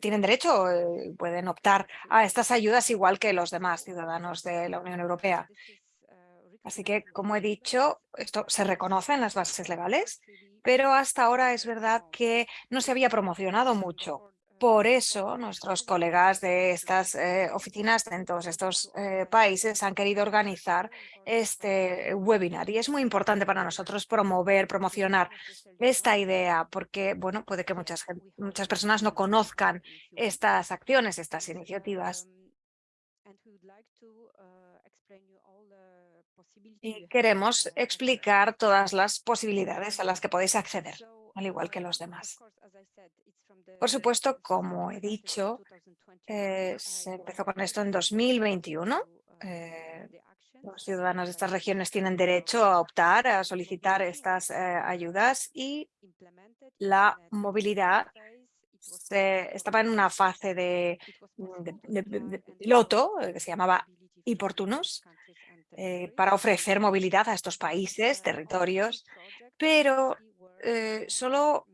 tienen derecho, eh, pueden optar a estas ayudas igual que los demás ciudadanos de la Unión Europea. Así que, como he dicho, esto se reconoce en las bases legales, pero hasta ahora es verdad que no se había promocionado mucho. Por eso, nuestros colegas de estas eh, oficinas en todos estos eh, países han querido organizar este webinar. Y es muy importante para nosotros promover, promocionar esta idea, porque bueno, puede que muchas, muchas personas no conozcan estas acciones, estas iniciativas. Y queremos explicar todas las posibilidades a las que podéis acceder, al igual que los demás. Por supuesto, como he dicho, eh, se empezó con esto en 2021. Eh, los ciudadanos de estas regiones tienen derecho a optar, a solicitar estas eh, ayudas y la movilidad estaba en una fase de, piloto que se llamaba Iportunos para ofrecer movilidad a estos países, territorios, pero solo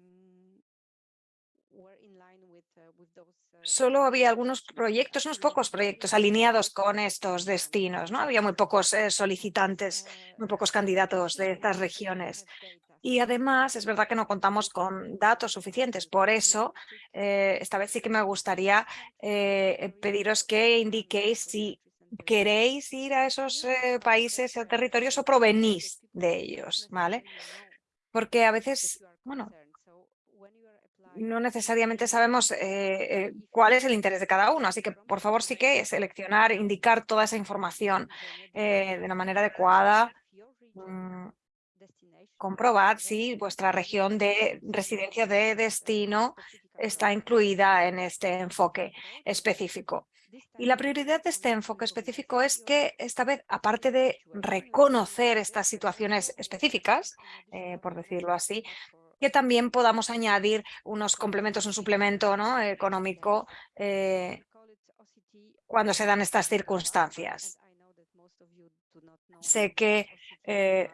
Solo había algunos proyectos, unos pocos proyectos alineados con estos destinos, ¿no? Había muy pocos eh, solicitantes, muy pocos candidatos de estas regiones. Y además es verdad que no contamos con datos suficientes. Por eso, eh, esta vez sí que me gustaría eh, pediros que indiquéis si queréis ir a esos países o territorios o provenís de ellos, ¿vale? Porque a veces, bueno, no necesariamente sabemos eh, eh, cuál es el interés de cada uno, así que por favor sí que seleccionar, indicar toda esa información eh, de una manera adecuada. Mm, comprobad si vuestra región de residencia de destino está incluida en este enfoque específico. Y la prioridad de este enfoque específico es que esta vez, aparte de reconocer estas situaciones específicas, por decirlo así, que también podamos añadir unos complementos, un suplemento ¿no? económico eh, cuando se dan estas circunstancias. Sé que eh,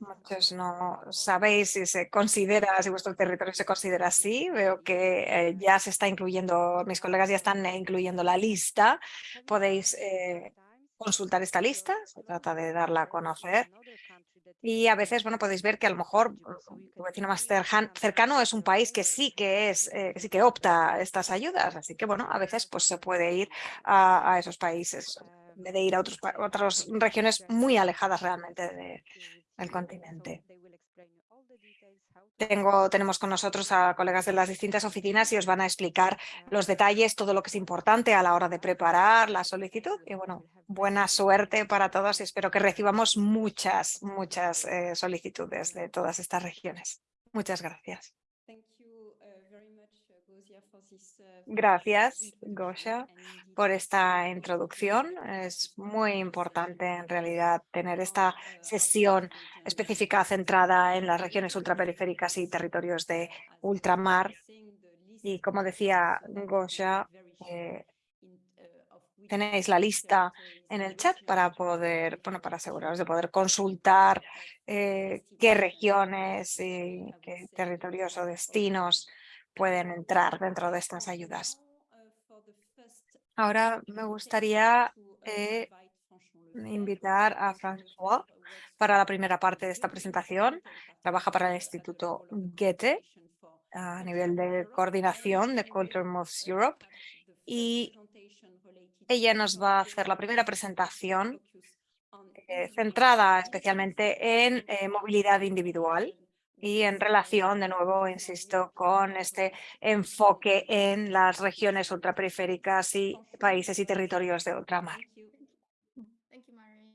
muchos no sabéis si se considera, si vuestro territorio se considera así. Veo que eh, ya se está incluyendo, mis colegas ya están incluyendo la lista. Podéis consultar esta lista, se trata de darla a conocer. Y a veces, bueno, podéis ver que a lo mejor tu vecino más cercano es un país que sí que es, eh, sí que opta a estas ayudas. Así que, bueno, a veces pues se puede ir a, esos países en vez de ir a otros, otras regiones muy alejadas realmente del continente. Tengo, tenemos con nosotros a colegas de las distintas oficinas y os van a explicar los detalles, todo lo que es importante a la hora de preparar la solicitud. Y bueno, buena suerte para todos y espero que recibamos muchas, muchas eh, solicitudes de todas estas regiones. Muchas gracias. Gracias, Gosha, por esta introducción. Es muy importante en realidad tener esta sesión específica centrada en las regiones ultraperiféricas y territorios de ultramar. Y como decía Gosha, eh, tenéis la lista en el chat para poder, bueno, para aseguraros de poder consultar eh, qué regiones y qué territorios o destinos pueden entrar dentro de estas ayudas. Ahora me gustaría eh, invitar a François para la primera parte de esta presentación. Trabaja para el Instituto Goethe a nivel de coordinación de Culture Moves Europe y ella nos va a hacer la primera presentación eh, centrada especialmente en eh, movilidad individual y en relación, de nuevo, insisto, con este enfoque en las regiones ultraperiféricas y países y territorios de ultramar.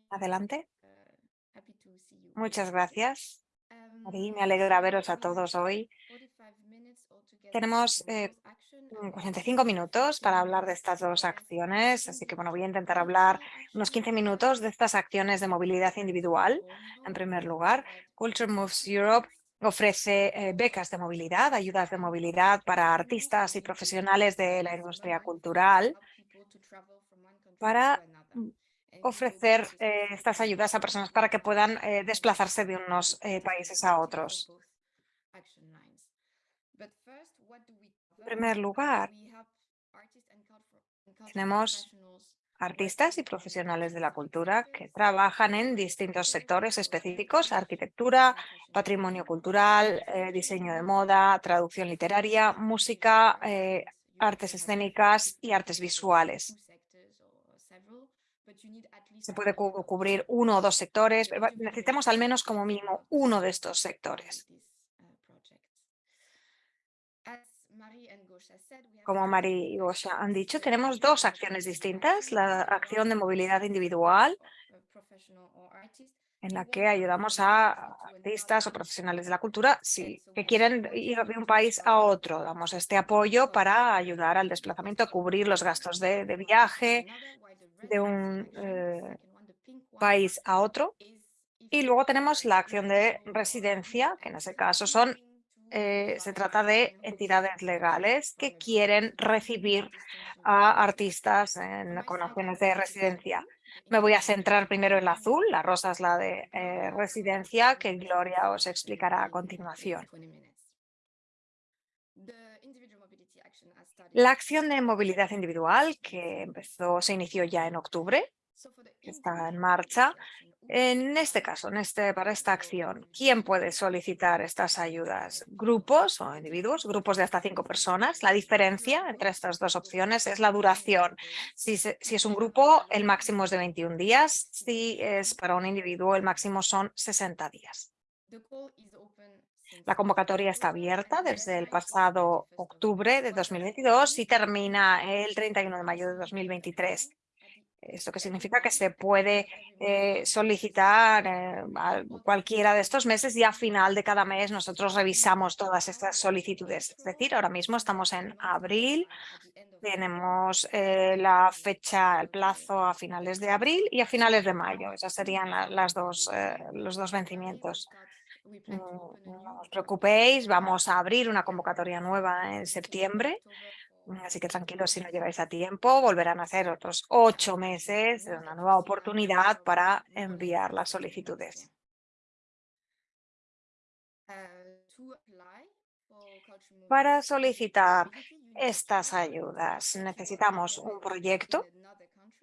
Adelante. Muchas gracias. me alegra veros a todos hoy. Tenemos 45 eh, minutos para hablar de estas dos acciones, así que bueno, voy a intentar hablar unos 15 minutos de estas acciones de movilidad individual. En primer lugar, Culture Moves Europe Ofrece eh, becas de movilidad, ayudas de movilidad para artistas y profesionales de la industria cultural para mm, ofrecer eh, estas ayudas a personas para que puedan eh, desplazarse de unos países a otros. En primer lugar, Tenemos artistas y profesionales de la cultura que trabajan en distintos sectores específicos, arquitectura, patrimonio cultural, eh, diseño de moda, traducción literaria, música, eh, artes escénicas y artes visuales. Se puede cubrir uno o dos sectores, necesitamos al menos como mínimo uno de estos sectores. Como Mari y Gosha han dicho, tenemos dos acciones distintas. La acción de movilidad individual, en la que ayudamos a artistas o profesionales de la cultura que quieren ir de un país a otro. Damos este apoyo para ayudar al desplazamiento, a cubrir los gastos de, viaje de un eh, país a otro. Y luego tenemos la acción de residencia, que en ese caso son eh, se trata de entidades legales que quieren recibir a artistas en, con opciones de residencia. Me voy a centrar primero en la azul, la rosa es la de eh, residencia, que Gloria os explicará a continuación. La acción de movilidad individual, que empezó, se inició ya en octubre, está en marcha, en este caso, en este, para esta acción, ¿quién puede solicitar estas ayudas? ¿Grupos o individuos? Grupos de hasta cinco personas. La diferencia entre estas dos opciones es la duración. Si, si es un grupo, el máximo es de 21 días. Si es para un individuo, el máximo son 60 días. La convocatoria está abierta desde el pasado octubre de 2022 y termina el 31 de mayo de 2023. Esto que significa que se puede eh, solicitar eh, cualquiera de estos meses y a final de cada mes nosotros revisamos todas estas solicitudes. Es decir, ahora mismo estamos en abril, tenemos eh, la fecha, el plazo a finales de abril y a finales de mayo. Esas serían las dos, los dos vencimientos. No, no os preocupéis, vamos a abrir una convocatoria nueva en septiembre Así que tranquilos si no llegáis a tiempo, volverán a ser otros ocho meses, una nueva oportunidad para enviar las solicitudes. Para solicitar estas ayudas necesitamos un proyecto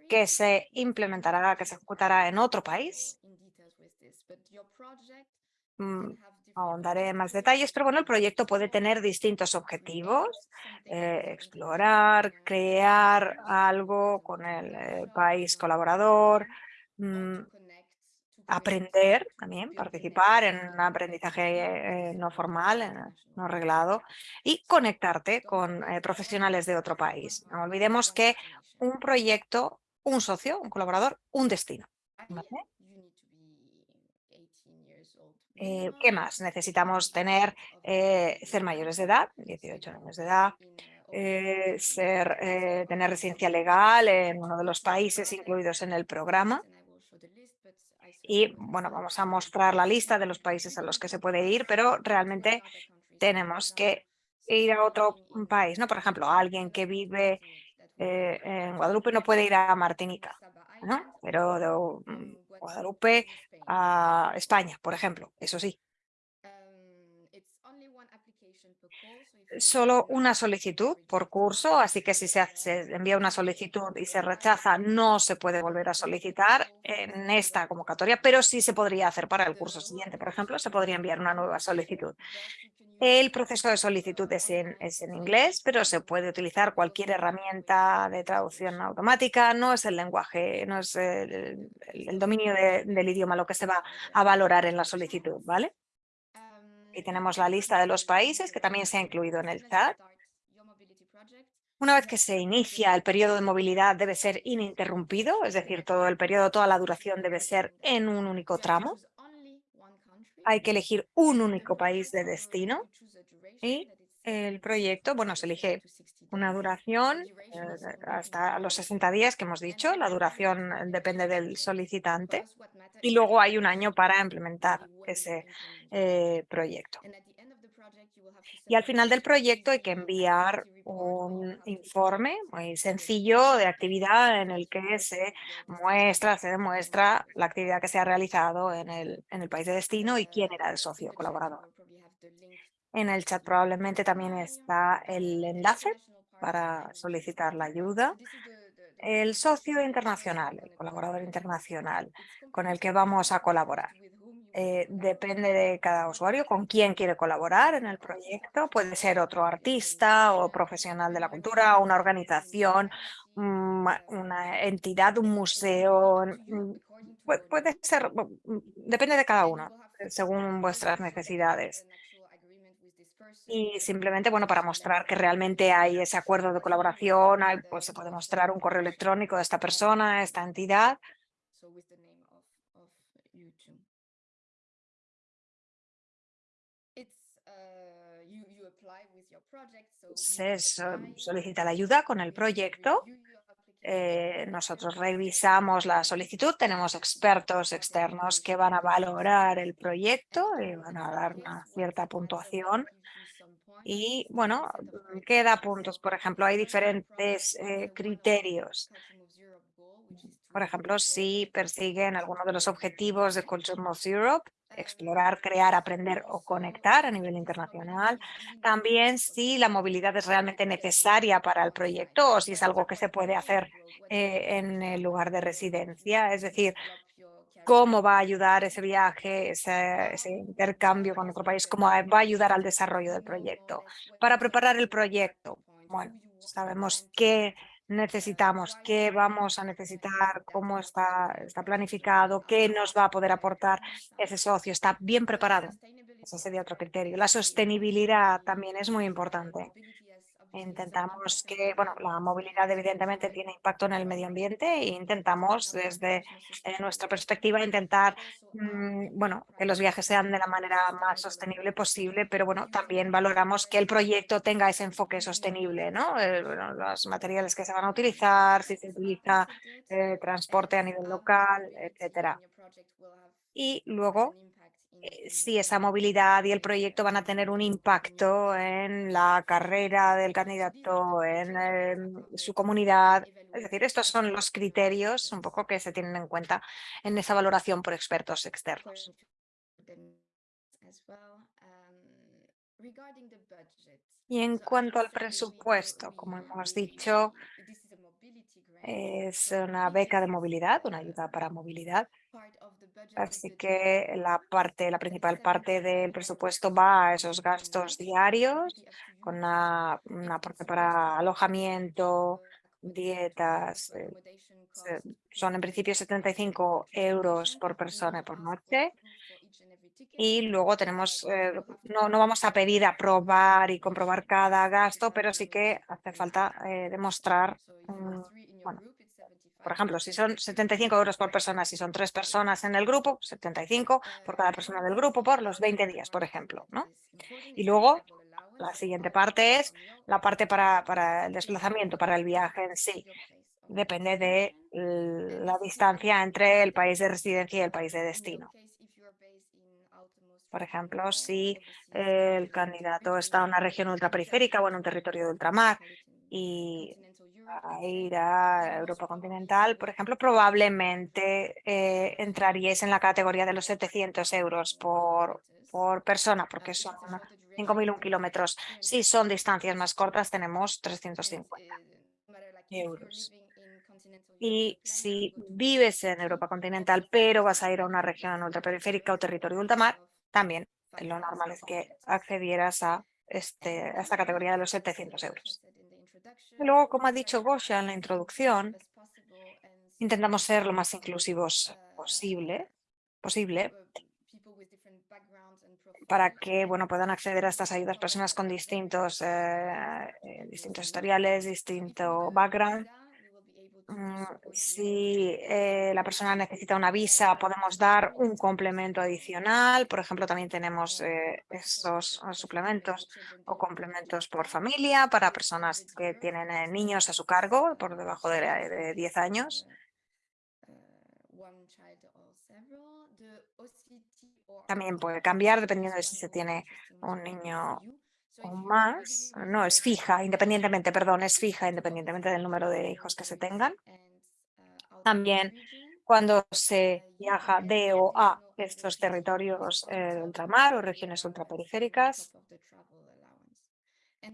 que se implementará, que se ejecutará en otro país Mm, ahondaré en más detalles, pero bueno, el proyecto puede tener distintos objetivos, eh, explorar, crear algo con el eh, país colaborador, mm, aprender también, participar en un aprendizaje eh, no formal, no reglado y conectarte con profesionales de otro país. No olvidemos que un proyecto, un socio, un colaborador, un destino. Eh, ¿Qué más? Necesitamos tener, eh, ser mayores de edad, 18 años de edad, eh, ser, tener residencia legal en uno de los países incluidos en el programa. Y bueno, vamos a mostrar la lista de los países a los que se puede ir, pero realmente tenemos que ir a otro país, ¿no? Por ejemplo, alguien que vive en Guadalupe no puede ir a Martinica, ¿no? Pero Guadalupe a España, por ejemplo, eso sí. Solo una solicitud por curso, así que si se, hace, envía una solicitud y se rechaza, no se puede volver a solicitar en esta convocatoria, pero sí se podría hacer para el curso siguiente. Por ejemplo, se podría enviar una nueva solicitud. El proceso de solicitud es en, inglés, pero se puede utilizar cualquier herramienta de traducción automática. No es el lenguaje, no es el, dominio del idioma lo que se va a valorar en la solicitud, ¿vale? Y tenemos la lista de los países que también se ha incluido en el chat. Una vez que se inicia el periodo de movilidad debe ser ininterrumpido, es decir, todo el periodo, toda la duración debe ser en un único tramo. Hay que elegir un único país de destino y el proyecto, bueno, se elige una duración eh, hasta los 60 días que hemos dicho, la duración depende del solicitante y luego hay un año para implementar ese eh, proyecto. Y al final del proyecto hay que enviar un informe muy sencillo de actividad en el que se muestra, se demuestra la actividad que se ha realizado en el, en el país de destino y quién era el socio colaborador. En el chat probablemente también está el enlace para solicitar la ayuda. El socio internacional, el colaborador internacional con el que vamos a colaborar. Eh, depende de cada usuario con quién quiere colaborar en el proyecto. Puede ser otro artista o profesional de la cultura, una organización, mm, una entidad, un museo. Mm, puede ser, mm, depende de cada uno, según vuestras necesidades. Y simplemente, bueno, para mostrar que realmente hay ese acuerdo de colaboración, pues se puede mostrar un correo electrónico de esta persona, esta entidad. Se solicita la ayuda con el proyecto. Eh, nosotros revisamos la solicitud, tenemos expertos externos que van a valorar el proyecto y van a dar una cierta puntuación y bueno, queda puntos. Por ejemplo, hay diferentes eh, criterios. Por ejemplo, si persiguen alguno de los objetivos de Culture Moves Europe, explorar, crear, aprender o conectar a nivel internacional. También si la movilidad es realmente necesaria para el proyecto o si es algo que se puede hacer eh, en el lugar de residencia. Es decir, cómo va a ayudar ese viaje, ese, ese, intercambio con otro país, cómo va a ayudar al desarrollo del proyecto. Para preparar el proyecto, bueno, sabemos qué necesitamos, qué vamos a necesitar, cómo está, está planificado, qué nos va a poder aportar ese socio, está bien preparado. Ese sería otro criterio. La sostenibilidad también es muy importante. Intentamos que, bueno, la movilidad evidentemente tiene impacto en el medio ambiente e intentamos desde eh, nuestra perspectiva intentar, mm, bueno, que los viajes sean de la manera más sostenible posible, pero bueno, también valoramos que el proyecto tenga ese enfoque sostenible, ¿no? Eh, los materiales que se van a utilizar, si se utiliza eh, transporte a nivel local, etcétera. Y luego si esa movilidad y el proyecto van a tener un impacto en la carrera del candidato, en em, su comunidad. Es decir, estos son los criterios un poco que se tienen en cuenta en esa valoración por expertos externos. Y en cuanto al presupuesto, como hemos dicho, es una beca de movilidad, una ayuda para movilidad. Así que la parte, la principal parte del presupuesto va a esos gastos diarios, con una, parte para alojamiento, dietas. Eh, son en principio 75 euros por persona por noche. Y luego tenemos, eh, no, no vamos a pedir aprobar y comprobar cada gasto, pero sí que hace falta eh, demostrar, bueno, por ejemplo, si son 75 euros por persona, si son tres personas en el grupo, 75 por cada persona del grupo por los 20 días, por ejemplo. ¿no? Y luego la siguiente parte es la parte para, para el desplazamiento, para el viaje en sí. Depende de la distancia entre el país de residencia y el país de destino. Por ejemplo, si el candidato está en una región ultraperiférica o en un territorio de ultramar y a ir a Europa continental, por ejemplo, probablemente eh, entraríais en la categoría de los 700 euros por, por persona, porque son 5.001 kilómetros. Si son distancias más cortas, tenemos 350 euros. Y si vives en Europa continental, pero vas a ir a una región ultraperiférica o territorio ultramar, también lo normal es que accedieras a, este, a esta categoría de los 700 euros. Luego, como ha dicho Gosha en la introducción, intentamos ser lo más inclusivos posible, posible para que bueno, puedan acceder a estas ayudas personas con distintos, eh, eh, distintos historiales, distinto background si eh, la persona necesita una visa, podemos dar un complemento adicional. Por ejemplo, también tenemos eh, esos eh, suplementos o complementos por familia para personas que tienen niños a su cargo por debajo de, de 10 años. También puede cambiar dependiendo de si se tiene un niño más, no, es fija, independientemente, perdón, es fija independientemente del número de hijos que se tengan. También cuando se viaja de o a estos territorios eh, ultramar o regiones ultraperiféricas.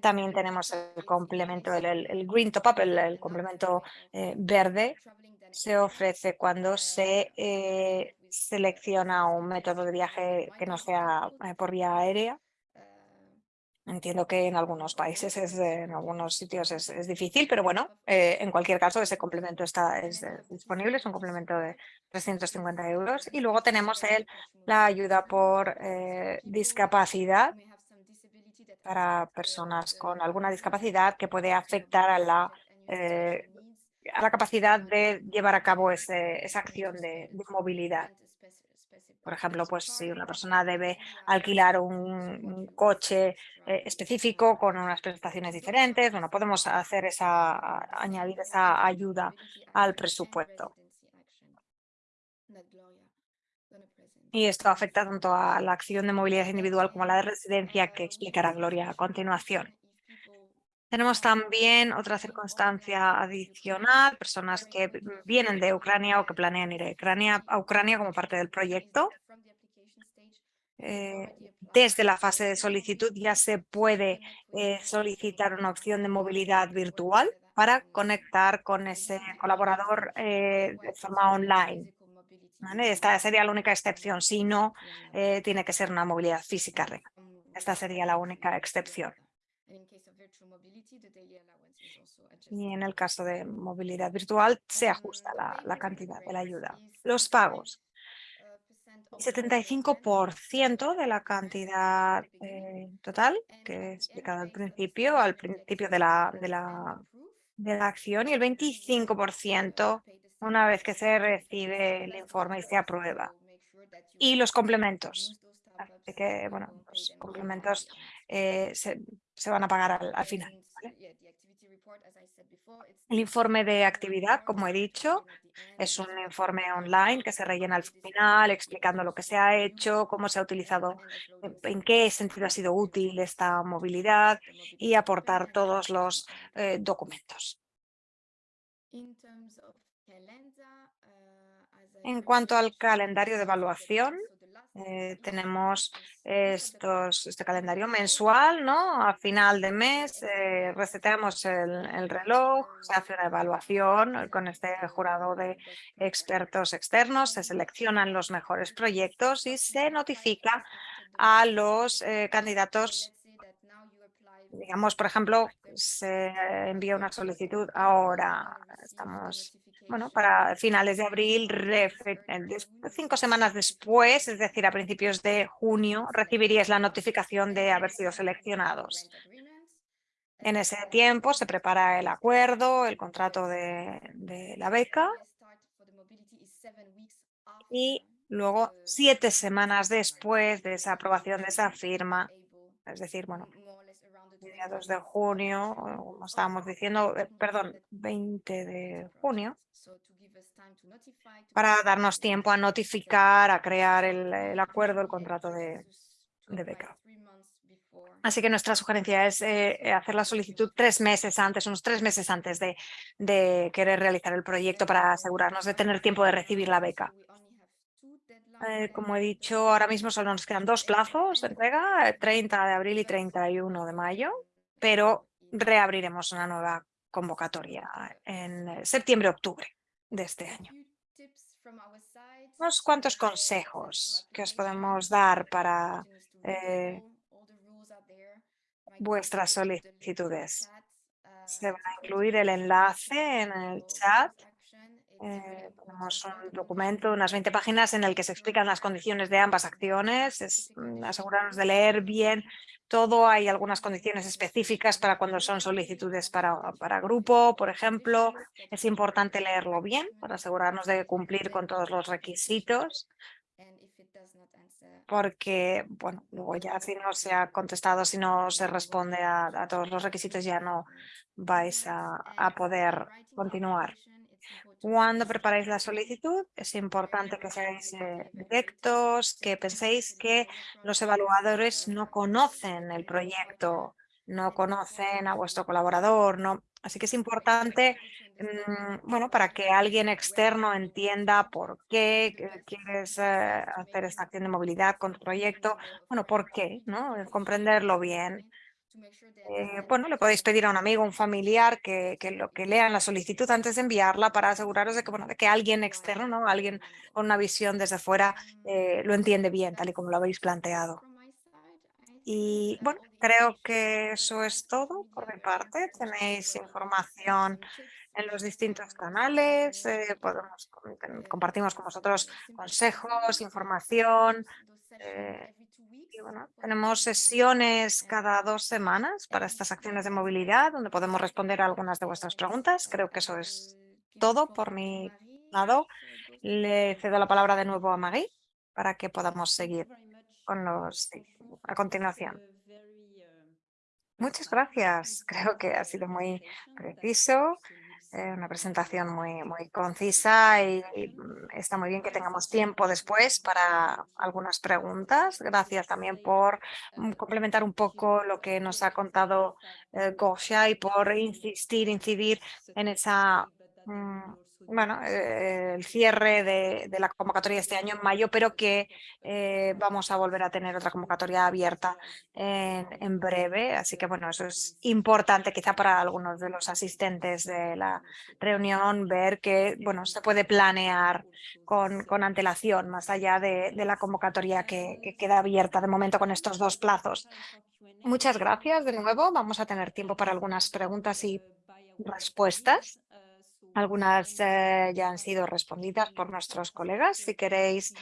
También tenemos el complemento, el, el- Green Top Up, el, complemento eh, verde, se ofrece cuando se eh, selecciona un método de viaje que no sea por vía aérea. Entiendo que en algunos países, es, en algunos sitios es, es difícil, pero bueno, eh, en cualquier caso ese complemento está es, disponible, es un complemento de 350 euros. Y luego tenemos el, la ayuda por eh, discapacidad para personas con alguna discapacidad que puede afectar a la, eh, a la capacidad de llevar a cabo ese- esa acción de movilidad. Por ejemplo, pues si una persona debe alquilar un, coche eh, específico con unas prestaciones diferentes, bueno, podemos hacer esa, añadir esa ayuda al presupuesto. Y esto afecta tanto a la acción de movilidad individual como a la de residencia que explicará Gloria a continuación. Tenemos también otra circunstancia adicional, personas que vienen de Ucrania o que planean ir a Ucrania, como parte del proyecto. Eh, desde la fase de solicitud ya se puede eh, solicitar una opción de movilidad virtual para conectar con ese colaborador eh, de forma online. Esta sería la única excepción, si no, tiene que ser una movilidad física. Esta sería la única excepción. Y en el caso de movilidad virtual se ajusta la, la cantidad de la ayuda. Los pagos. 75% de la cantidad eh, total que he explicado al principio, al principio de la, de la, de la acción y el 25% una vez que se recibe el informe y se aprueba. Y los complementos. Así que, bueno, los complementos eh, se, se van a pagar al, al final. El informe de actividad, como he dicho, es un informe online que se rellena al final explicando lo que se ha hecho, cómo se ha utilizado, en qué sentido ha sido útil esta movilidad y aportar todos los eh, documentos. En cuanto al calendario de evaluación, eh, tenemos estos, este calendario mensual, ¿no? A final de mes eh, reseteamos el, el, reloj, se hace una evaluación con este jurado de expertos externos, se seleccionan los mejores proyectos y se notifica a los eh, candidatos digamos, por ejemplo, se envía una solicitud ahora, estamos, bueno, para finales de abril, cinco semanas después, es decir, a principios de junio, recibiríais la notificación de haber sido seleccionados. En ese tiempo se prepara el acuerdo, el contrato de, de la beca y luego siete semanas después de esa aprobación de esa firma, es decir, bueno, mediados de junio, como estábamos diciendo, eh, perdón, 20 de junio, para darnos tiempo a notificar, a crear el, acuerdo, el contrato de, beca. Así que nuestra sugerencia es eh, hacer la solicitud tres meses antes, unos tres meses antes de querer realizar el proyecto para asegurarnos de tener tiempo de recibir la beca. Eh, como he dicho, ahora mismo solo nos quedan dos plazos de entrega, 30 de abril y 31 de mayo, pero reabriremos una nueva convocatoria en septiembre-octubre de este año. Unos cuantos consejos que os podemos dar para eh, vuestras solicitudes. Se va a incluir el enlace en el chat eh, tenemos un documento, unas 20 páginas en el que se explican las condiciones de ambas acciones, es mm, asegurarnos de leer bien todo, hay algunas condiciones específicas para cuando son solicitudes para, para grupo, por ejemplo, es importante leerlo bien para asegurarnos de cumplir con todos los requisitos porque, bueno, luego ya si no se ha contestado, si no se responde a, a todos los requisitos, ya no vais a, a poder continuar. Cuando preparáis la solicitud, es importante que seáis eh, directos, que penséis que los evaluadores no conocen el proyecto, no conocen a vuestro colaborador, no. Así que es importante, mmm, bueno, para que alguien externo entienda por qué quieres eh, hacer esta acción de movilidad con tu proyecto, bueno, por qué, ¿no? Comprenderlo bien eh, bueno, le podéis pedir a un amigo, un familiar que, que lo que lean la solicitud antes de enviarla para aseguraros de que, bueno, de que alguien externo, ¿no? alguien con una visión desde fuera eh, lo entiende bien, tal y como lo habéis planteado. Y bueno, creo que eso es todo por mi parte. Tenéis información en los distintos canales, eh, podemos, com- compartimos con vosotros consejos, información. Tenemos sesiones cada dos semanas para estas acciones de movilidad donde podemos responder a algunas de vuestras preguntas. Creo que eso es todo por mi lado. Le cedo la palabra de nuevo a Marie para que podamos seguir con los a continuación. Muchas gracias. Creo que ha sido muy preciso, eh, una presentación muy, muy concisa y, mm, está muy bien que tengamos tiempo después para algunas preguntas. Gracias también por mm, complementar un poco lo que nos ha contado eh, Gosia y por insistir, incidir en esa mm, bueno, eh, el cierre de, la convocatoria este año en mayo, pero que eh, vamos a volver a tener otra convocatoria abierta en, breve. Así que bueno, eso es importante quizá para algunos de los asistentes de la reunión ver que bueno, se puede planear con, con antelación más allá de, la convocatoria que queda abierta de momento con estos dos plazos. Muchas gracias de nuevo. Vamos a tener tiempo para algunas preguntas y respuestas. Algunas eh, ya han sido respondidas por nuestros colegas. Si queréis,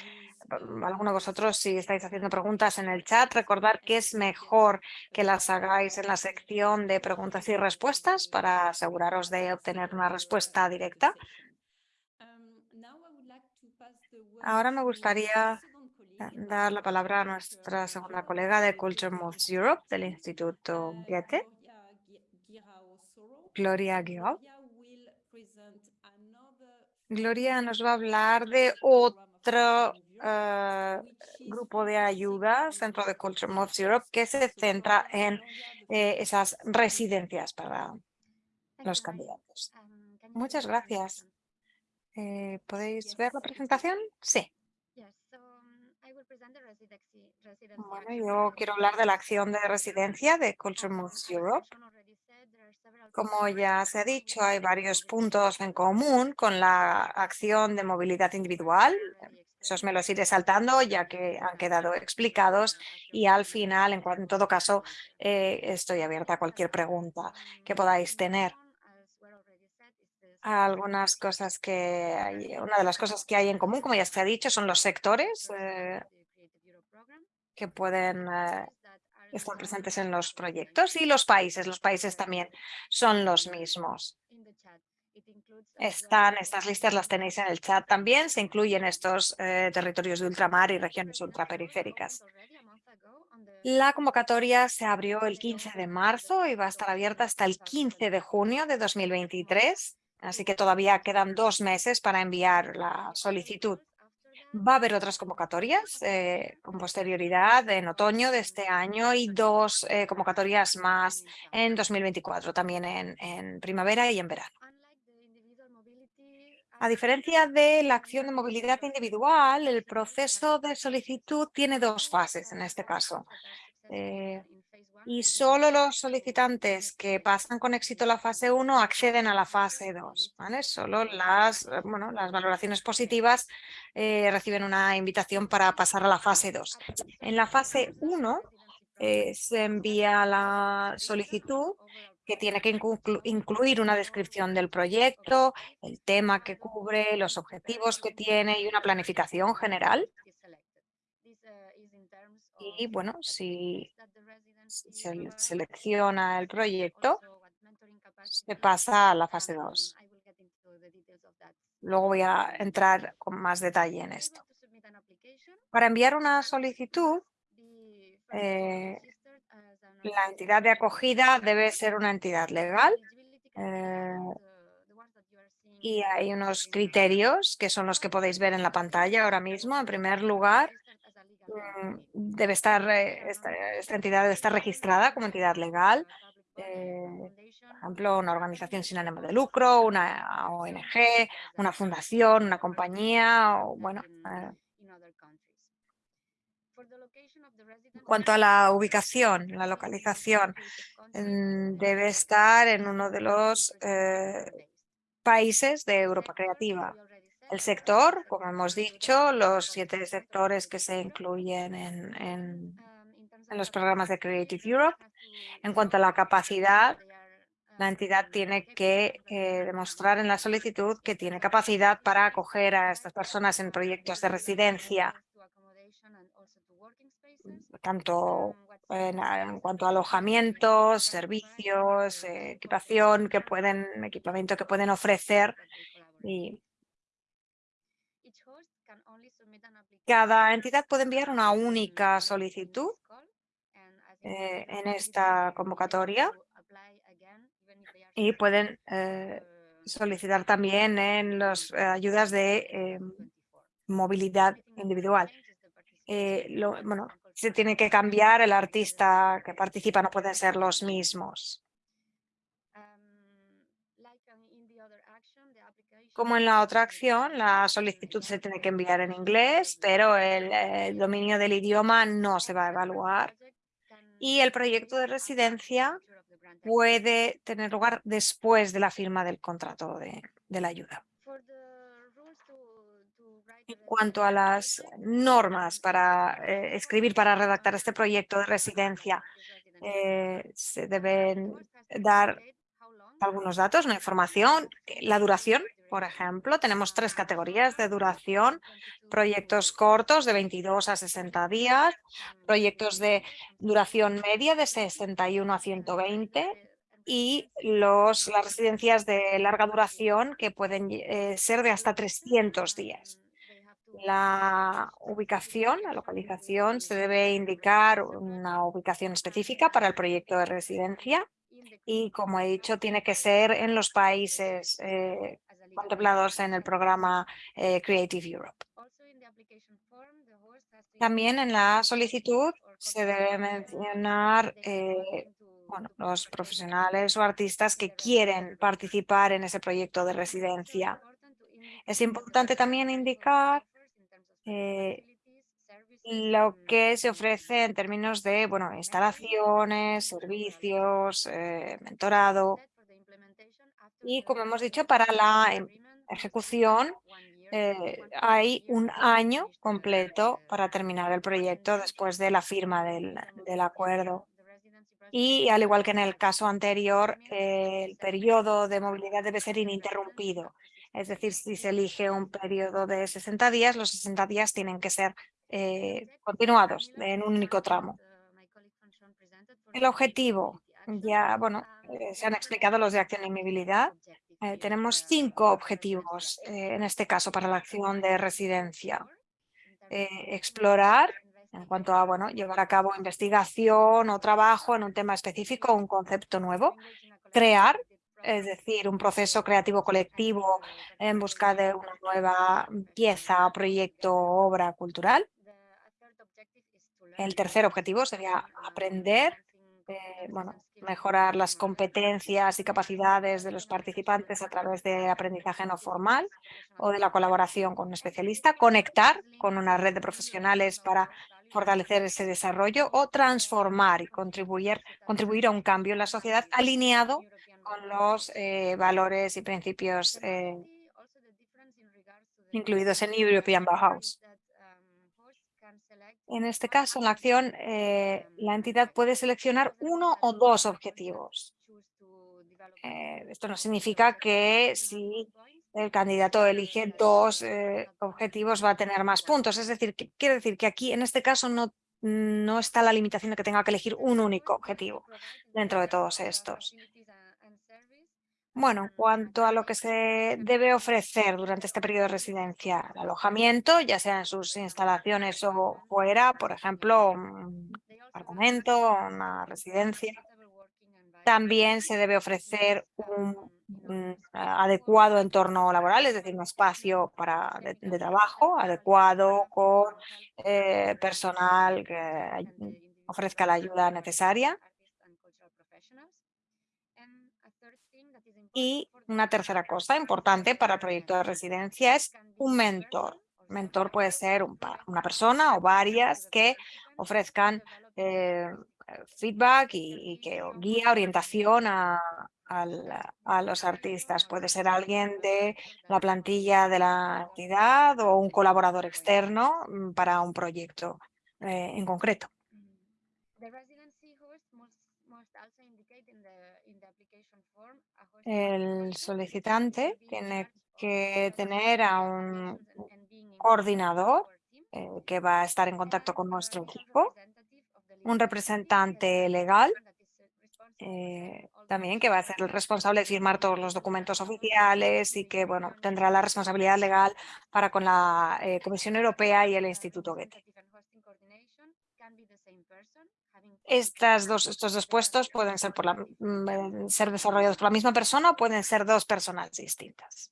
mm, alguno de vosotros, si estáis haciendo preguntas en el chat, recordar que es mejor que las hagáis en la sección de preguntas y respuestas para aseguraros de obtener una respuesta directa. Ahora me gustaría eh, dar la palabra a nuestra segunda colega de Culture Moves Europe del Instituto Goethe, Gloria Guillaume. Gloria nos va a hablar de otro eh, grupo de ayudas dentro de Culture Moves Europe que se centra en eh, esas residencias para los candidatos. Muchas gracias. Eh, ¿Podéis ver la presentación? Sí. Bueno, yo quiero hablar de la acción de residencia de Culture Moves Europe. Como ya se ha dicho, hay varios puntos en común con la acción de movilidad individual. Esos me los iré saltando ya que han quedado explicados y al final, en, en todo caso, eh, estoy abierta a cualquier pregunta que podáis tener. Algunas cosas que hay, una de las cosas que hay en común, como ya se ha dicho, son los sectores eh, que pueden eh, están presentes en los proyectos y los países. Los países también son los mismos. Están, estas listas las tenéis en el chat también. Se incluyen estos eh, territorios de ultramar y regiones ultraperiféricas. La convocatoria se abrió el 15 de marzo y va a estar abierta hasta el 15 de junio de 2023. Así que todavía quedan dos meses para enviar la solicitud. Va a haber otras convocatorias eh, con posterioridad en otoño de este año y dos eh, convocatorias más en 2024, también en, primavera y en verano. A diferencia de la acción de movilidad individual, el proceso de solicitud tiene dos fases en este caso. Eh, y solo los solicitantes que pasan con éxito la fase 1 acceden a la fase 2. ¿vale? Solo las, eh, bueno, las valoraciones positivas eh, reciben una invitación para pasar a la fase 2. En la fase 1 eh, se envía la solicitud que tiene que incluir una descripción del proyecto, el tema que cubre, los objetivos que tiene y una planificación general. Y bueno, si se selecciona el proyecto, se pasa a la fase 2. Luego voy a entrar con más detalle en esto. Para enviar una solicitud, eh, la entidad de acogida debe ser una entidad legal eh, y hay unos criterios que son los que podéis ver en la pantalla ahora mismo. En primer lugar, debe estar, eh, esta, entidad debe estar registrada como entidad legal, eh, por ejemplo, una organización sin ánimo de lucro, una ONG, una fundación, una compañía, o bueno, eh, En cuanto a la ubicación, la localización, mm, debe estar en uno de los países de Europa Creativa. El sector, como hemos dicho, los siete sectores que se incluyen en, en, los programas de Creative Europe. En cuanto a la capacidad, la entidad tiene que eh, demostrar en la solicitud que tiene capacidad para acoger a estas personas en proyectos de residencia, tanto en, cuanto a alojamientos, servicios, eh, equipación que pueden, equipamiento que pueden ofrecer y cada entidad puede enviar una única solicitud eh, en esta convocatoria y pueden eh, solicitar también en las ayudas de movilidad individual. Lo, bueno, se tiene que cambiar, el artista que participa no pueden ser los mismos. Como en la otra acción, la solicitud se tiene que enviar en inglés, pero el, dominio del idioma no se va a evaluar. Y el proyecto de residencia puede tener lugar después de la firma del contrato de, la ayuda. En cuanto a las normas para eh, escribir, para redactar este proyecto de residencia, eh, se deben dar algunos datos, una información, la duración, por ejemplo, tenemos tres categorías de duración, proyectos cortos de 22 a 60 días, proyectos de duración media de 61 a 120 y los, las residencias de larga duración que pueden eh, ser de hasta 300 días. La ubicación, la localización, se debe indicar una ubicación específica para el proyecto de residencia. Y, como he dicho, tiene que ser en los países eh, contemplados en el programa eh, Creative Europe. También en la solicitud se debe mencionar eh, bueno, los profesionales o artistas que quieren participar en ese proyecto de residencia. Es importante también indicar eh, lo que se ofrece en términos de bueno, instalaciones, servicios, eh, mentorado. Y como hemos dicho, para la em, ejecución eh, hay un año completo para terminar el proyecto después de la firma del, acuerdo. Y al igual que en el caso anterior, el periodo de movilidad debe ser ininterrumpido. Es decir, si se elige un periodo de 60 días, los 60 días tienen que ser eh, continuados en un único tramo. El objetivo, ya, bueno, eh, se han explicado los de acción y movilidad. Eh, tenemos cinco objetivos en este caso para la acción de residencia. explorar en cuanto a bueno, llevar a cabo investigación o trabajo en un tema específico o un concepto nuevo. Crear es decir, un proceso creativo colectivo en busca de una nueva pieza, proyecto o obra cultural. El tercer objetivo sería aprender, eh, bueno, mejorar las competencias y capacidades de los participantes a través de aprendizaje no formal o de la colaboración con un especialista, conectar con una red de profesionales para fortalecer ese desarrollo o transformar y contribuir, contribuir a un cambio en la sociedad alineado con los eh, valores y principios eh, incluidos en European Bauhaus. En este caso, en la acción, eh, la entidad puede seleccionar uno o dos objetivos. esto no significa que si el candidato elige dos objetivos va a tener más puntos. Es decir, quiere decir que aquí, en este caso, no, no está la limitación de que tenga que elegir un único objetivo dentro de todos estos. Bueno, en cuanto a lo que se debe ofrecer durante este periodo de residencia, el alojamiento, ya sea en sus instalaciones o fuera, por ejemplo, un apartamento, una residencia. También se debe ofrecer un, adecuado entorno laboral, es decir, un espacio para, de, trabajo adecuado con eh, personal que ofrezca la ayuda necesaria Y una tercera cosa importante para el proyecto de residencia es un mentor. mentor puede ser una persona o varias que ofrezcan eh, feedback y, que guía orientación a, los artistas. Puede ser alguien de la plantilla de la entidad o un colaborador externo mm, para un proyecto eh, en concreto. El solicitante tiene que tener a un coordinador eh, que va a estar en contacto con nuestro equipo, un representante legal eh, también que va a ser el responsable de firmar todos los documentos oficiales y que bueno, tendrá la responsabilidad legal para con la eh, Comisión Europea y el Instituto Goethe. Estas dos, estos dos puestos pueden ser, por la, mm, ser desarrollados por la misma persona o pueden ser dos personas distintas.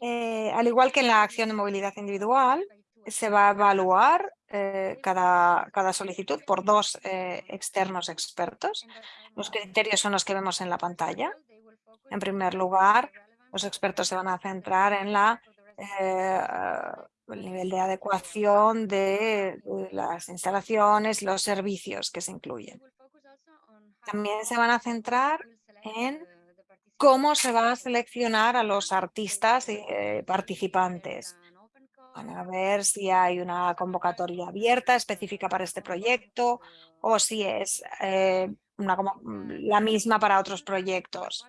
Eh, al igual que en la acción de movilidad individual, se va a evaluar eh, cada, cada, solicitud por dos eh, externos expertos. Los criterios son los que vemos en la pantalla. En primer lugar, los expertos se van a centrar en la, el nivel de adecuación de, las instalaciones, los servicios que se incluyen. También se van a centrar en cómo se va a seleccionar a los artistas y eh, participantes. Van a ver si hay una convocatoria abierta específica para este proyecto o si es eh, la misma para otros proyectos.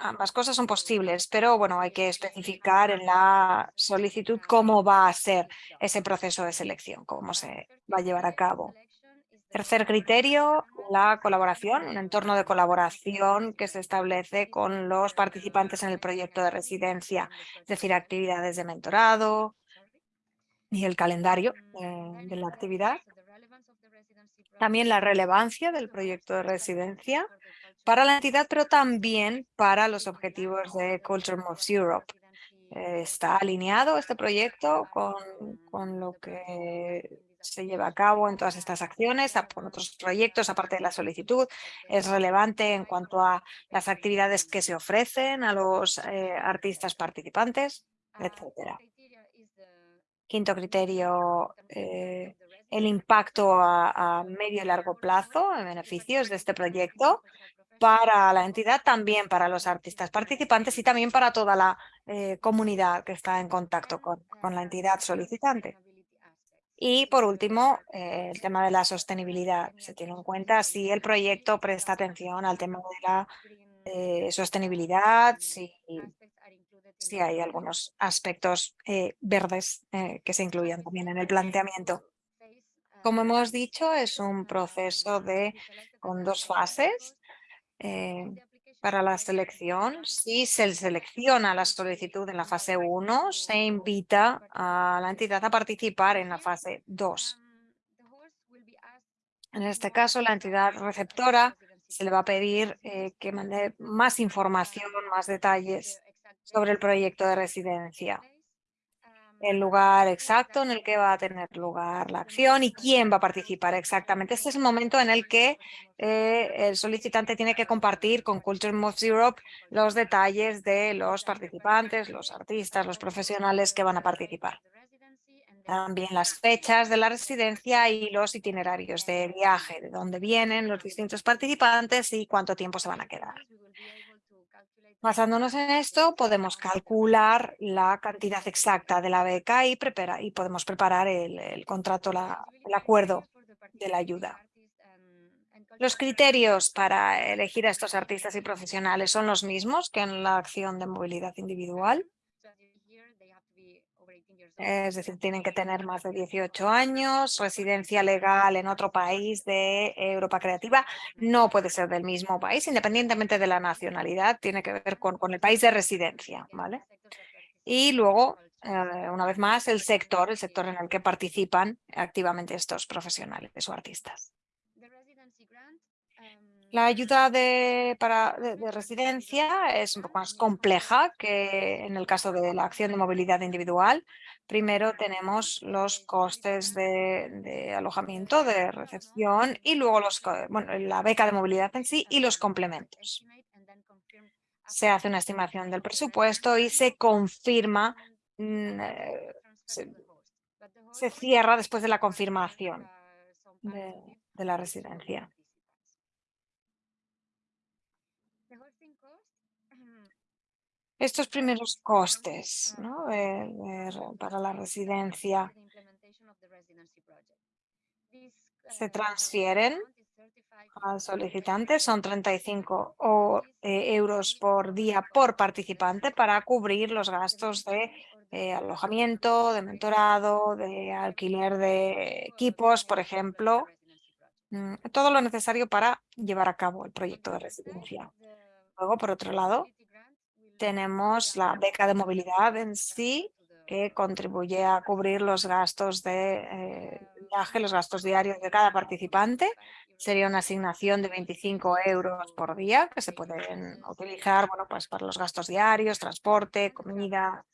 Ambas cosas son posibles, pero bueno, hay que especificar en la solicitud cómo va a ser ese proceso de selección, cómo se va a llevar a cabo. Tercer criterio, la colaboración, un entorno de colaboración que se establece con los participantes en el proyecto de residencia, es decir, actividades de mentorado y el calendario eh, de la actividad. También la relevancia del proyecto de residencia para la entidad, pero también para los objetivos de Culture Moves Europe. Eh, ¿Está alineado este proyecto con, con lo que se lleva a cabo en todas estas acciones, con otros proyectos, aparte de la solicitud, es relevante en cuanto a las actividades que se ofrecen a los eh, artistas participantes, etcétera. Quinto criterio, eh, el impacto a, medio y largo plazo en beneficios de este proyecto para la entidad, también para los artistas participantes y también para toda la eh, comunidad que está en contacto con, con la entidad solicitante. Y por último, eh, el tema de la sostenibilidad. Se tiene en cuenta si el proyecto presta atención al tema de la eh, sostenibilidad, si, si, hay algunos aspectos eh, verdes que se incluyan también en el planteamiento. Como hemos dicho, es un proceso de, con dos fases para la selección. Si se selecciona la solicitud en la fase 1, se invita a la entidad a participar en la fase 2. En este caso, la entidad receptora se le va a pedir eh, que mande más información, más detalles sobre el proyecto de residencia el lugar exacto en el que va a tener lugar la acción y quién va a participar exactamente. Este es el momento en el que eh, el solicitante tiene que compartir con Culture Moves Europe los detalles de los participantes, los artistas, los profesionales que van a participar. También las fechas de la residencia y los itinerarios de viaje, de dónde vienen los distintos participantes y cuánto tiempo se van a quedar. Basándonos en esto, podemos calcular la cantidad exacta de la beca y, y podemos preparar el, contrato, el acuerdo de la ayuda. Los criterios para elegir a estos artistas y profesionales son los mismos que en la acción de movilidad individual. Es decir, tienen que tener más de 18 años, residencia legal en otro país de Europa Creativa. No puede ser del mismo país, independientemente de la nacionalidad, tiene que ver con, con el país de residencia. ¿vale? Y luego, eh, una vez más, el sector, el sector en el que participan activamente estos profesionales o artistas. La ayuda de, para, de, residencia es un poco más compleja que en el caso de la acción de movilidad individual. Primero tenemos los costes de, alojamiento, de recepción y luego los, bueno, la beca de movilidad en sí y los complementos. se hace una estimación del presupuesto y se confirma, mm, eh, se, cierra después de la confirmación de la residencia. Estos primeros costes para la residencia se transfieren al solicitante, son 35 eh, euros por día por participante para cubrir los gastos de eh, alojamiento, de mentorado, de alquiler de equipos, por ejemplo, mm, todo lo necesario para llevar a cabo el proyecto de residencia. Luego, por otro lado, tenemos la beca de movilidad en sí, que contribuye a cubrir los gastos de eh, viaje, los gastos diarios de cada participante. Sería una asignación de 25 euros por día que se pueden utilizar bueno, pues para los gastos diarios, transporte, comida.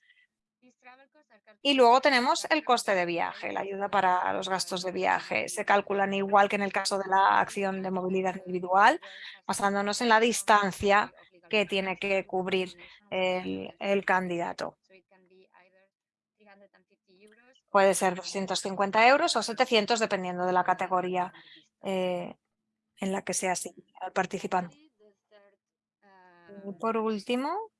Y luego tenemos el coste de viaje, la ayuda para los gastos de viaje. Se calculan igual que en el caso de la acción de movilidad individual, basándonos en la distancia que tiene que cubrir el, candidato. Puede ser 250 euros o 700 dependiendo de la categoría eh, en la que sea el participante. Y por último,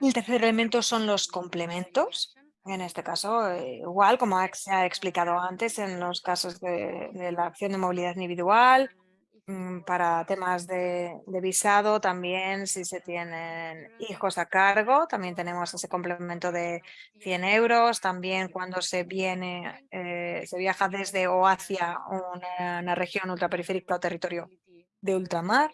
el tercer elemento son los complementos. En este caso, eh, igual como se ha explicado antes en los casos de la acción de movilidad individual, para temas de, visado también si se tienen hijos a cargo, también tenemos ese complemento de 100 euros. También cuando se viene, eh, se viaja desde o hacia una, región ultraperiférica o territorio de ultramar.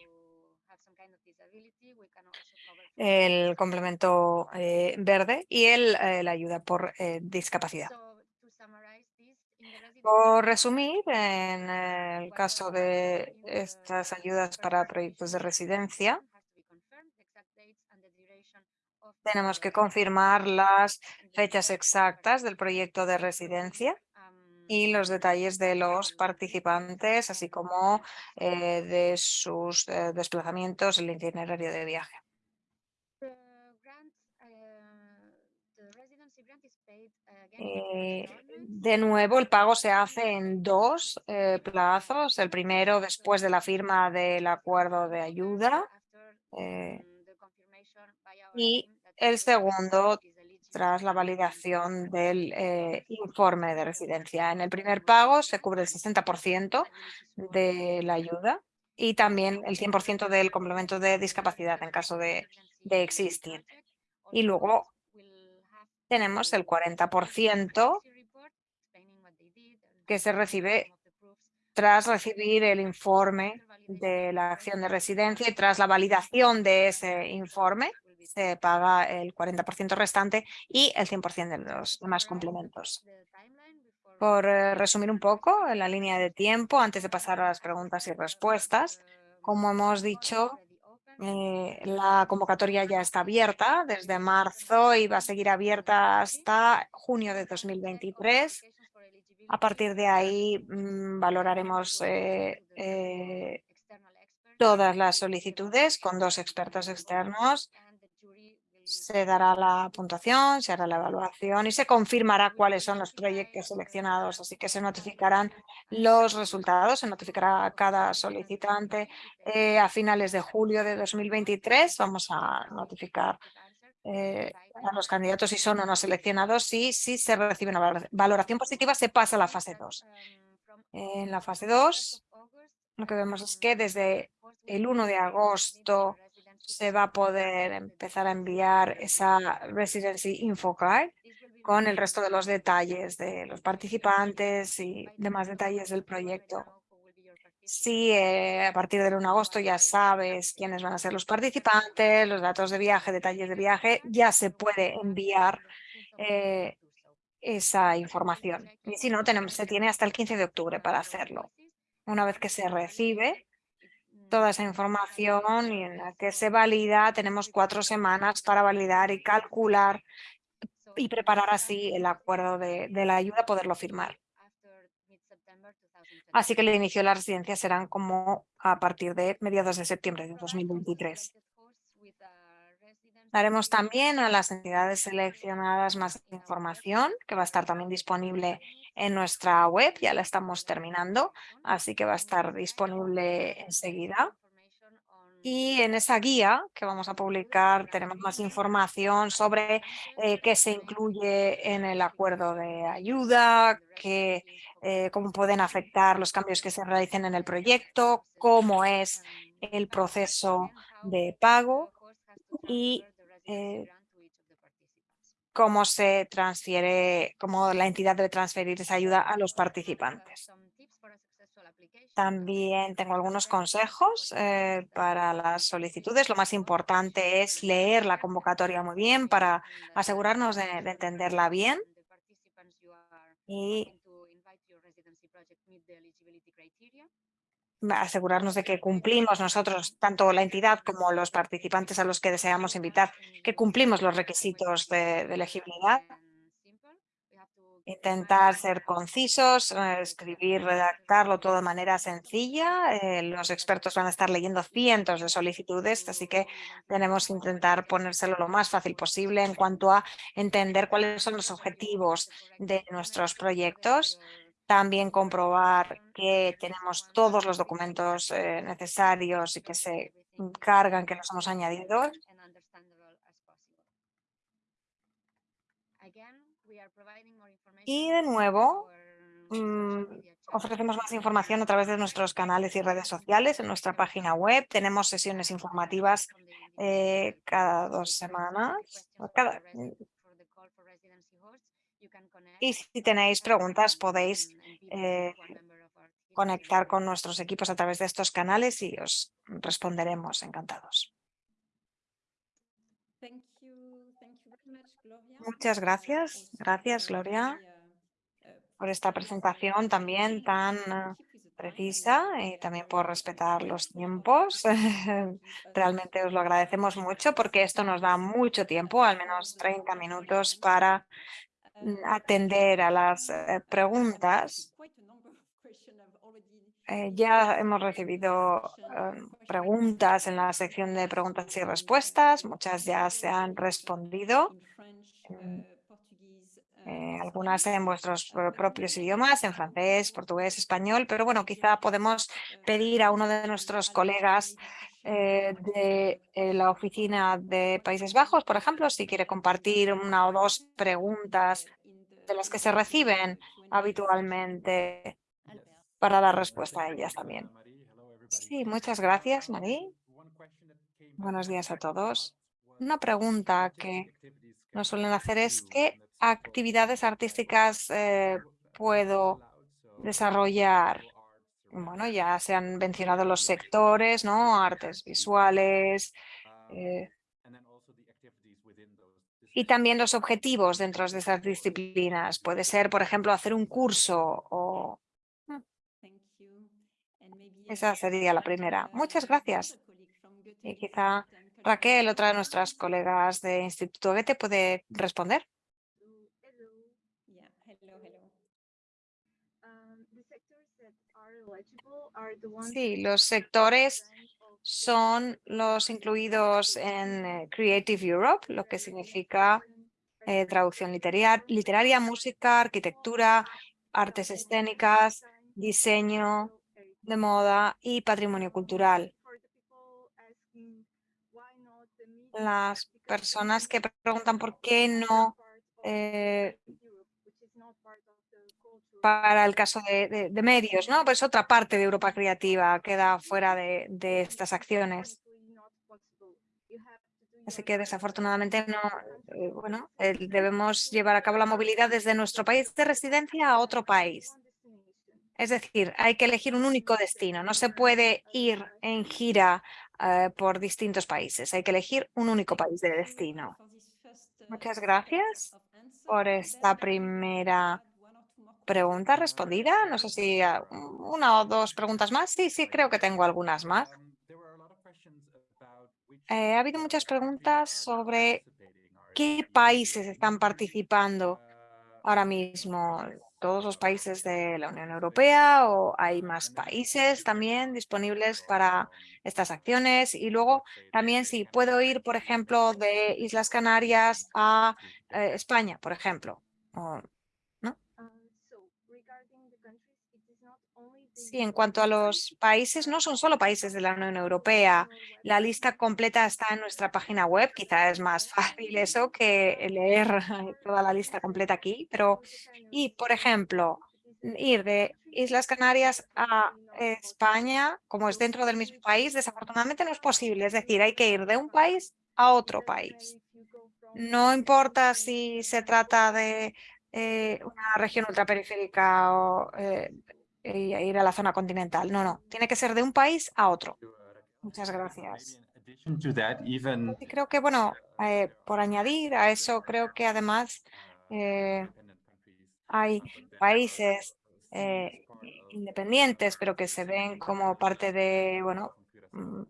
El complemento eh, verde y el, eh, la ayuda por discapacidad. Por resumir, en el caso de estas ayudas para proyectos de residencia, tenemos que confirmar las fechas exactas del proyecto de residencia y los detalles de los participantes, así como eh, de sus eh, desplazamientos, el itinerario de viaje. Eh, de nuevo, el pago se hace en dos eh, plazos. El primero después de la firma del acuerdo de ayuda eh, y el segundo tras la validación del informe de residencia. En el primer pago se cubre el 60% de la ayuda y también el 100% del complemento de discapacidad en caso de, de existir. Y luego tenemos el 40% que se recibe tras recibir el informe de la acción de residencia y tras la validación de ese informe se paga el 40% restante y el 100% de los demás complementos. Por eh, resumir un poco en la línea de tiempo, antes de pasar a las preguntas y respuestas, como hemos dicho, eh, la convocatoria ya está abierta desde marzo y va a seguir abierta hasta junio de 2023. A partir de ahí mm, valoraremos eh, eh, todas las solicitudes con dos expertos externos. Se dará la puntuación, se hará la evaluación y se confirmará cuáles son los proyectos seleccionados. Así que se notificarán los resultados, se notificará a cada solicitante eh, a finales de julio de 2023. Vamos a notificar eh, a los candidatos si son o no seleccionados y si se recibe una valoración positiva se pasa a la fase 2. En la fase 2 lo que vemos es que desde el 1 de agosto se va a poder empezar a enviar esa Residency Info Card con el resto de los detalles de los participantes y demás detalles del proyecto. Si eh, a partir del 1 de agosto ya sabes quiénes van a ser los participantes, los datos de viaje, detalles de viaje, ya se puede enviar eh, esa información. Y si no, tenemos, se tiene hasta el 15 de octubre para hacerlo. Una vez que se recibe, toda esa información y en la que se valida, tenemos cuatro semanas para validar y calcular y preparar así el acuerdo de, la ayuda, poderlo firmar. Así que el inicio de las residencias serán como a partir de mediados de septiembre de 2023. Daremos también a las entidades seleccionadas más información, que va a estar también disponible en nuestra web, ya la estamos terminando, así que va a estar disponible enseguida. Y en esa guía que vamos a publicar tenemos más información sobre eh, qué se incluye en el acuerdo de ayuda, qué, eh, cómo pueden afectar los cambios que se realicen en el proyecto, cómo es el proceso de pago y eh, cómo se transfiere, cómo la entidad debe transferir esa ayuda a los participantes. También tengo algunos consejos eh, para las solicitudes. Lo más importante es leer la convocatoria muy bien para asegurarnos de, de entenderla bien asegurarnos de que cumplimos nosotros, tanto la entidad como los participantes a los que deseamos invitar, que cumplimos los requisitos de, elegibilidad. Intentar ser concisos, eh, escribir, redactarlo todo de manera sencilla. Eh, los expertos van a estar leyendo cientos de solicitudes, así que tenemos que intentar ponérselo lo más fácil posible en cuanto a entender cuáles son los objetivos de nuestros proyectos también comprobar que tenemos todos los documentos eh, necesarios y que se cargan, que nos hemos añadido. Y de nuevo, mm, ofrecemos más información a través de nuestros canales y redes sociales. En nuestra página web tenemos sesiones informativas eh, cada dos semanas. Cada, y si tenéis preguntas, podéis eh, conectar con nuestros equipos a través de estos canales y os responderemos encantados. Muchas gracias. Gracias, Gloria, por esta presentación también tan eh, precisa y también por respetar los tiempos. Realmente os lo agradecemos mucho porque esto nos da mucho tiempo, al menos 30 minutos para atender a las eh, preguntas. Eh, ya hemos recibido em, preguntas en la sección de preguntas y respuestas. Muchas ya se han respondido. Eh, algunas en vuestros propios idiomas, en francés, portugués, español, pero bueno, quizá podemos pedir a uno de nuestros colegas de la oficina de Países Bajos, por ejemplo, si quiere compartir una o dos preguntas de las que se reciben habitualmente para dar respuesta a ellas también. Sí, muchas gracias, Marí. Buenos días a todos. Una pregunta que nos suelen hacer es ¿qué actividades artísticas eh, puedo desarrollar? Bueno, ya se han mencionado los sectores, ¿no? Artes visuales, eh, y también los objetivos dentro de esas disciplinas. Puede ser, por ejemplo, hacer un curso o... Mm. Esa sería la primera. Muchas gracias. Y quizá Raquel, otra de nuestras colegas de Instituto Goethe, puede responder. Sí, los sectores son los incluidos en eh, Creative Europe, lo que significa eh, traducción literaria, música, arquitectura, artes escénicas, diseño de moda y patrimonio cultural. Las personas que preguntan por qué no eh, para el caso de, medios, ¿no? Pues otra parte de Europa Creativa queda fuera de, estas acciones. Así que desafortunadamente no, eh, bueno, debemos llevar a cabo la movilidad desde nuestro país de residencia a otro país. Es decir, hay que elegir un único destino. No se puede ir en gira eh, por distintos países. Hay que elegir un único país de destino. Muchas gracias por esta primera pregunta respondida. No sé si una o dos preguntas más. Sí, sí, creo que tengo algunas más. Eh, ha habido muchas preguntas sobre qué países están participando ahora mismo. todos los países de la Unión Europea o hay más países también disponibles para estas acciones? Y luego también si puedo ir, por ejemplo, de Islas Canarias a eh, España, por ejemplo. Sí, en cuanto a los países, no son solo países de la Unión Europea. La lista completa está en nuestra página web. Quizá es más fácil eso que leer toda la lista completa aquí. Pero, y por ejemplo, ir de Islas Canarias a España, como es dentro del mismo país, desafortunadamente no es posible. Es decir, hay que ir de un país a otro país. No importa si se trata de eh, una región ultraperiférica o eh, y ir a la zona continental. No, no, tiene que ser de un país a otro. Muchas gracias. Y creo que, bueno, eh, por añadir a eso, creo que además eh, hay países eh, independientes, pero que se ven como parte de, bueno, mm,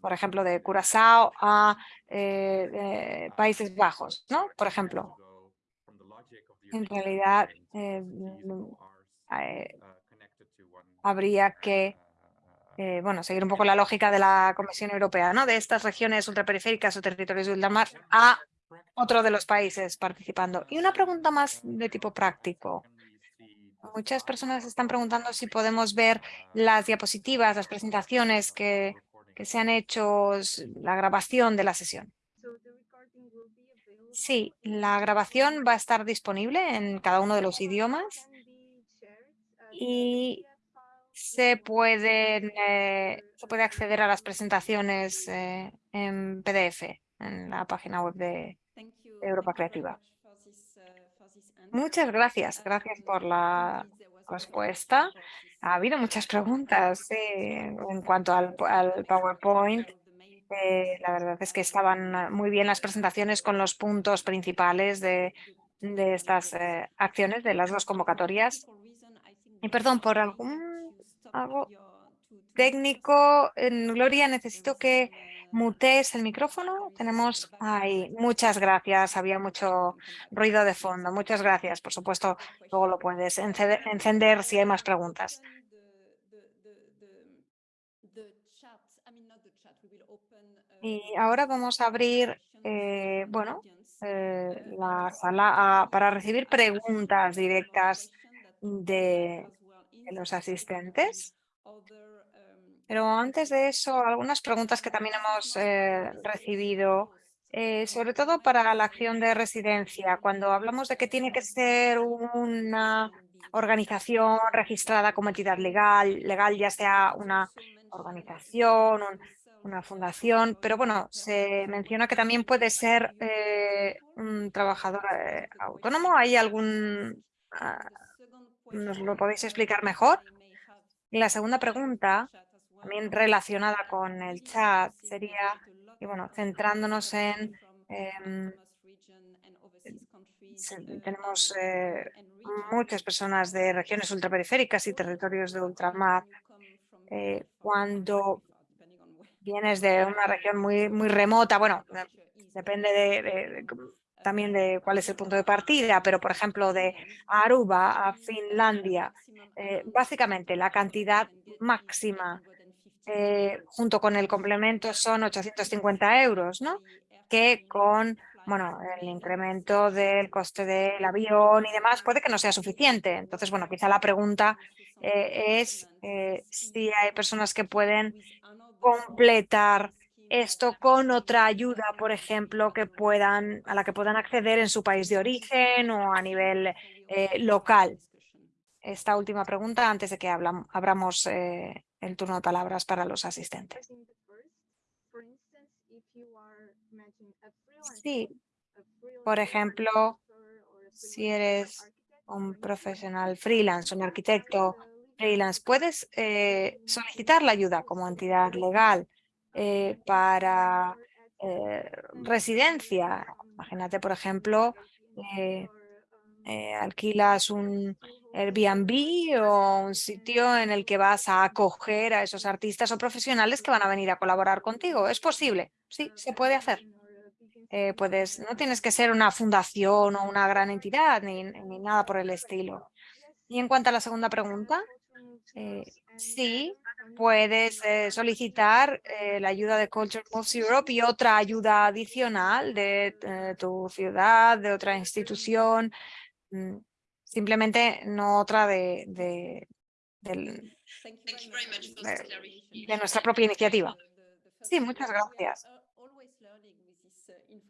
por ejemplo, de Curazao a Países Bajos, ¿no? Por ejemplo. En realidad, habría que eh, bueno, seguir un poco la lógica de la Comisión Europea, ¿no? de estas regiones ultraperiféricas o territorios de ultramar a otro de los países participando. Y una pregunta más de tipo práctico. Muchas personas están preguntando si podemos ver las diapositivas, las presentaciones que, que se han hecho, la grabación de la sesión. Sí, la grabación va a estar disponible en cada uno de los idiomas y se, pueden, eh, se puede acceder a las presentaciones eh, en PDF en la página web de Europa Creativa. Muchas gracias. Gracias por la respuesta. Ha habido muchas preguntas en cuanto al, PowerPoint. Eh, la verdad es que estaban muy bien las presentaciones con los puntos principales de, de estas acciones, de las dos convocatorias. Y perdón, por algún algo técnico. Gloria, necesito que mutees el micrófono. Tenemos ahí. Muchas gracias. Había mucho ruido de fondo. Muchas gracias. Por supuesto, luego lo puedes encender si hay más preguntas. Y ahora vamos a abrir, eh, bueno, eh, la sala para recibir preguntas directas de los asistentes. Pero antes de eso, algunas preguntas que también hemos eh, recibido, eh, sobre todo para la acción de residencia, cuando hablamos de que tiene que ser una organización registrada como entidad legal, legal ya sea una organización, una fundación, pero bueno, se menciona que también puede ser eh, un trabajador autónomo. ¿Hay algún ah, ¿Nos lo podéis explicar mejor? Y la segunda pregunta, también relacionada con el chat, sería, y bueno, centrándonos en... Em, tenemos eh, muchas personas de regiones ultraperiféricas y territorios de ultramar. Eh, cuando vienes de una región muy, muy remota, bueno, depende de también de cuál es el punto de partida, pero por ejemplo de Aruba a Finlandia, eh, básicamente la cantidad máxima eh, junto con el complemento son 850 euros, ¿no? que con bueno, el incremento del coste del avión y demás puede que no sea suficiente. Entonces, bueno, quizá la pregunta eh, es si hay personas que pueden completar esto con otra ayuda, por ejemplo, que puedan, a la que puedan acceder en su país de origen o a nivel eh, local. Esta última pregunta antes de que abramos eh, el turno de palabras para los asistentes. Sí, por ejemplo, si eres un profesional freelance, un arquitecto freelance, puedes eh, solicitar la ayuda como entidad legal eh, para eh, residencia. Imagínate, por ejemplo, eh, alquilas un Airbnb o un sitio en el que vas a acoger a esos artistas o profesionales que van a venir a colaborar contigo. ¿Es posible? Sí, se puede hacer. puedes, no tienes que ser una fundación o una gran entidad ni, ni nada por el estilo. Y en cuanto a la segunda pregunta, eh, sí, puedes eh, solicitar eh, la ayuda de Culture Moves Europe y otra ayuda adicional de eh, tu ciudad, de otra institución, mm, simplemente no otra de, de, de- de nuestra propia iniciativa. Sí, muchas gracias.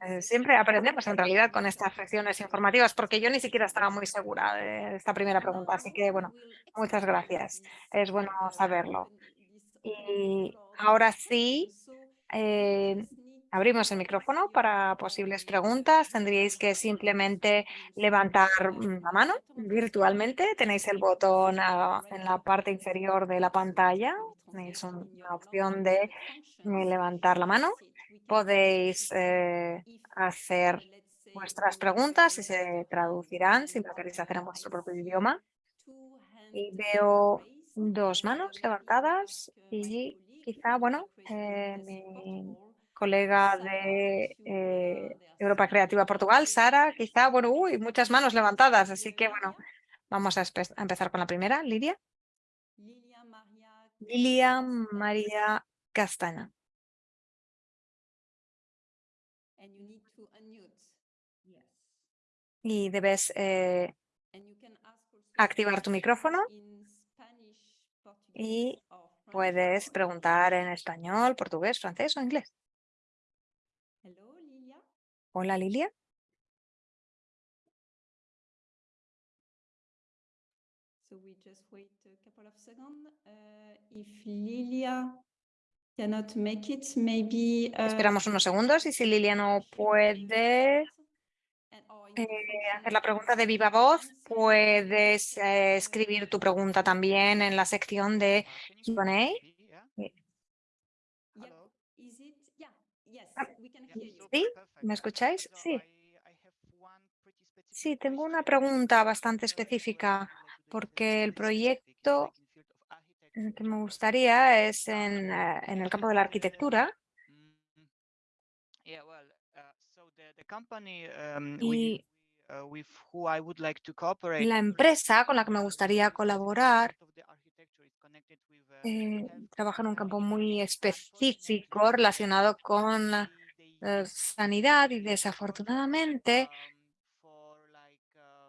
Eh, siempre aprendemos en realidad con estas secciones informativas, porque yo ni siquiera estaba muy segura de esta primera pregunta, así que bueno, muchas gracias. Es bueno saberlo. Y ahora sí, eh, abrimos el micrófono para posibles preguntas. Tendríais que simplemente levantar mm, la mano virtualmente. Tenéis el botón ah, en la parte inferior de la pantalla. Tenéis un- una opción de eh, levantar la mano. Podéis eh, hacer vuestras preguntas y se traducirán si lo queréis hacer en vuestro propio idioma. Y veo dos manos levantadas y quizá, bueno, eh, mi colega de eh, Europa Creativa Portugal, Sara, quizá, bueno, uy, muchas manos levantadas, así que bueno, vamos a, a empezar con la primera, Lidia. Lilia María Castaña. Y debes eh, activar tu micrófono y puedes preguntar en español, portugués, francés o inglés. Hola, Lilia. So we just wait a couple of seconds. Uh, if Lilia cannot make it, maybe. uh, Esperamos unos segundos y si Lilia no puede eh, hacer la pregunta de viva voz, puedes eh, escribir tu pregunta también en la sección de Q&A. ¿Sí? ¿Me escucháis? Sí. Sí, tengo una pregunta bastante específica porque el proyecto que me gustaría es en, eh, en el campo de la arquitectura y la empresa con la que me gustaría colaborar eh, trabaja en un campo muy específico relacionado con la eh, sanidad y desafortunadamente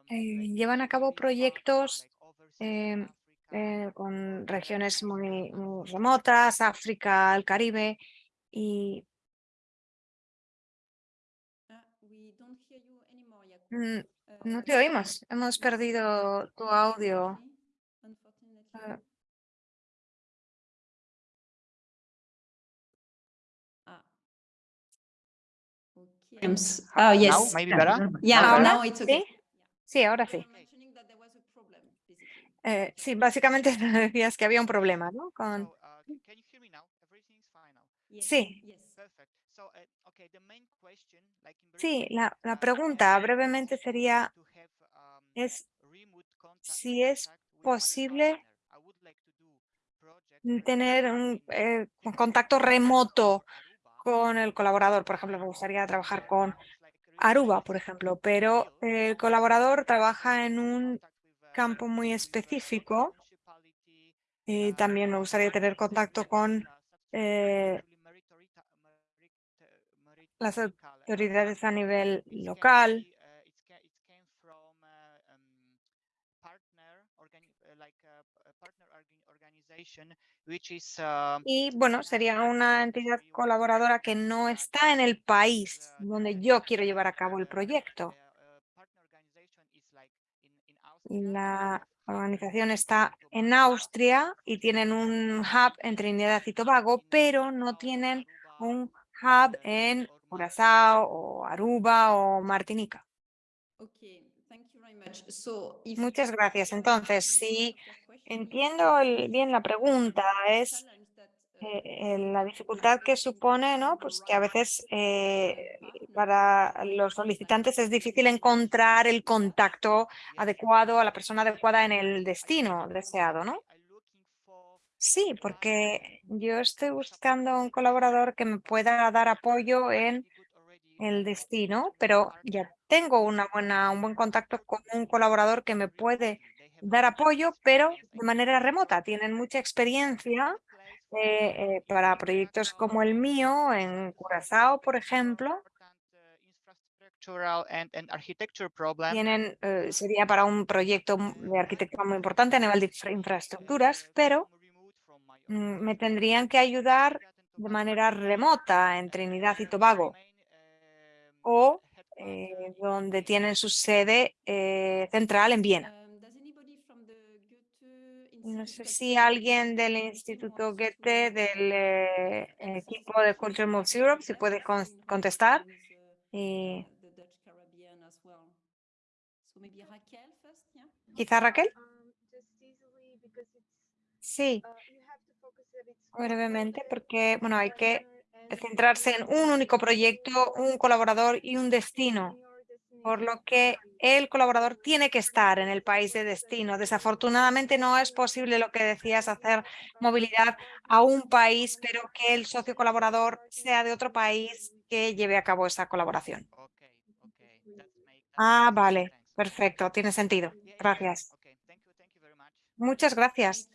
eh, llevan a cabo proyectos em, eh, con regiones muy, muy remotas, África, el Caribe, y Ah, we don't hear you anymore, Jacob. mm, Uh, no te oímos. Hemos perdido tu audio. unfortunately. Ah, Oh, yes. Now, maybe better? Yeah, ¿Ahora? now it's okay. ¿Sí? Sí, ahora sí. Eh, sí, básicamente decías que había un problema, ¿no? Con... Uh, Sí. Uh, Sí, la, la terms, pregunta uh, brevemente sería um, es si es posible tener un eh, contacto remoto con el colaborador. Por ejemplo, me gustaría trabajar con Aruba, por ejemplo, pero el colaborador trabaja en un campo muy específico y también me gustaría tener contacto con eh, las autoridades a nivel local. Y bueno, sería una entidad colaboradora que no está en el país donde yo quiero llevar a cabo el proyecto. La organización está en Austria y tienen un hub en Trinidad y Tobago, pero no tienen un hub en Curazao o Aruba o Martinica. Okay, thank you very much. So if Muchas gracias. Entonces, si entiendo el- bien la pregunta, es uh, eh, la dificultad que supone, ¿no? Pues que a veces eh, para los solicitantes es difícil encontrar el contacto adecuado a la persona adecuada en el destino deseado, ¿no? Sí, porque yo estoy buscando un colaborador que me pueda dar apoyo en el destino, pero ya tengo una buena, un buen contacto con un colaborador que me puede dar apoyo, pero de manera remota. Tienen mucha experiencia eh, eh, para proyectos como el mío en Curazao, por ejemplo. Tienen, eh, sería para un proyecto de arquitectura muy importante a nivel de infraestructuras, pero me tendrían que ayudar de manera remota en Trinidad y Tobago o eh, donde tienen su sede eh, central en Viena. No sé si alguien del Instituto Goethe, del eh, equipo de Culture Moves Europe, si puede contestar. Y... Quizá Raquel. Sí, brevemente, porque bueno, hay que centrarse en un único proyecto, un colaborador y un destino, por lo que el colaborador tiene que estar en el país de destino. Desafortunadamente no es posible lo que decías, hacer movilidad a un país, pero que el socio colaborador sea de otro país que lleve a cabo esa colaboración. Ah, vale, perfecto, tiene sentido. Gracias. Muchas gracias.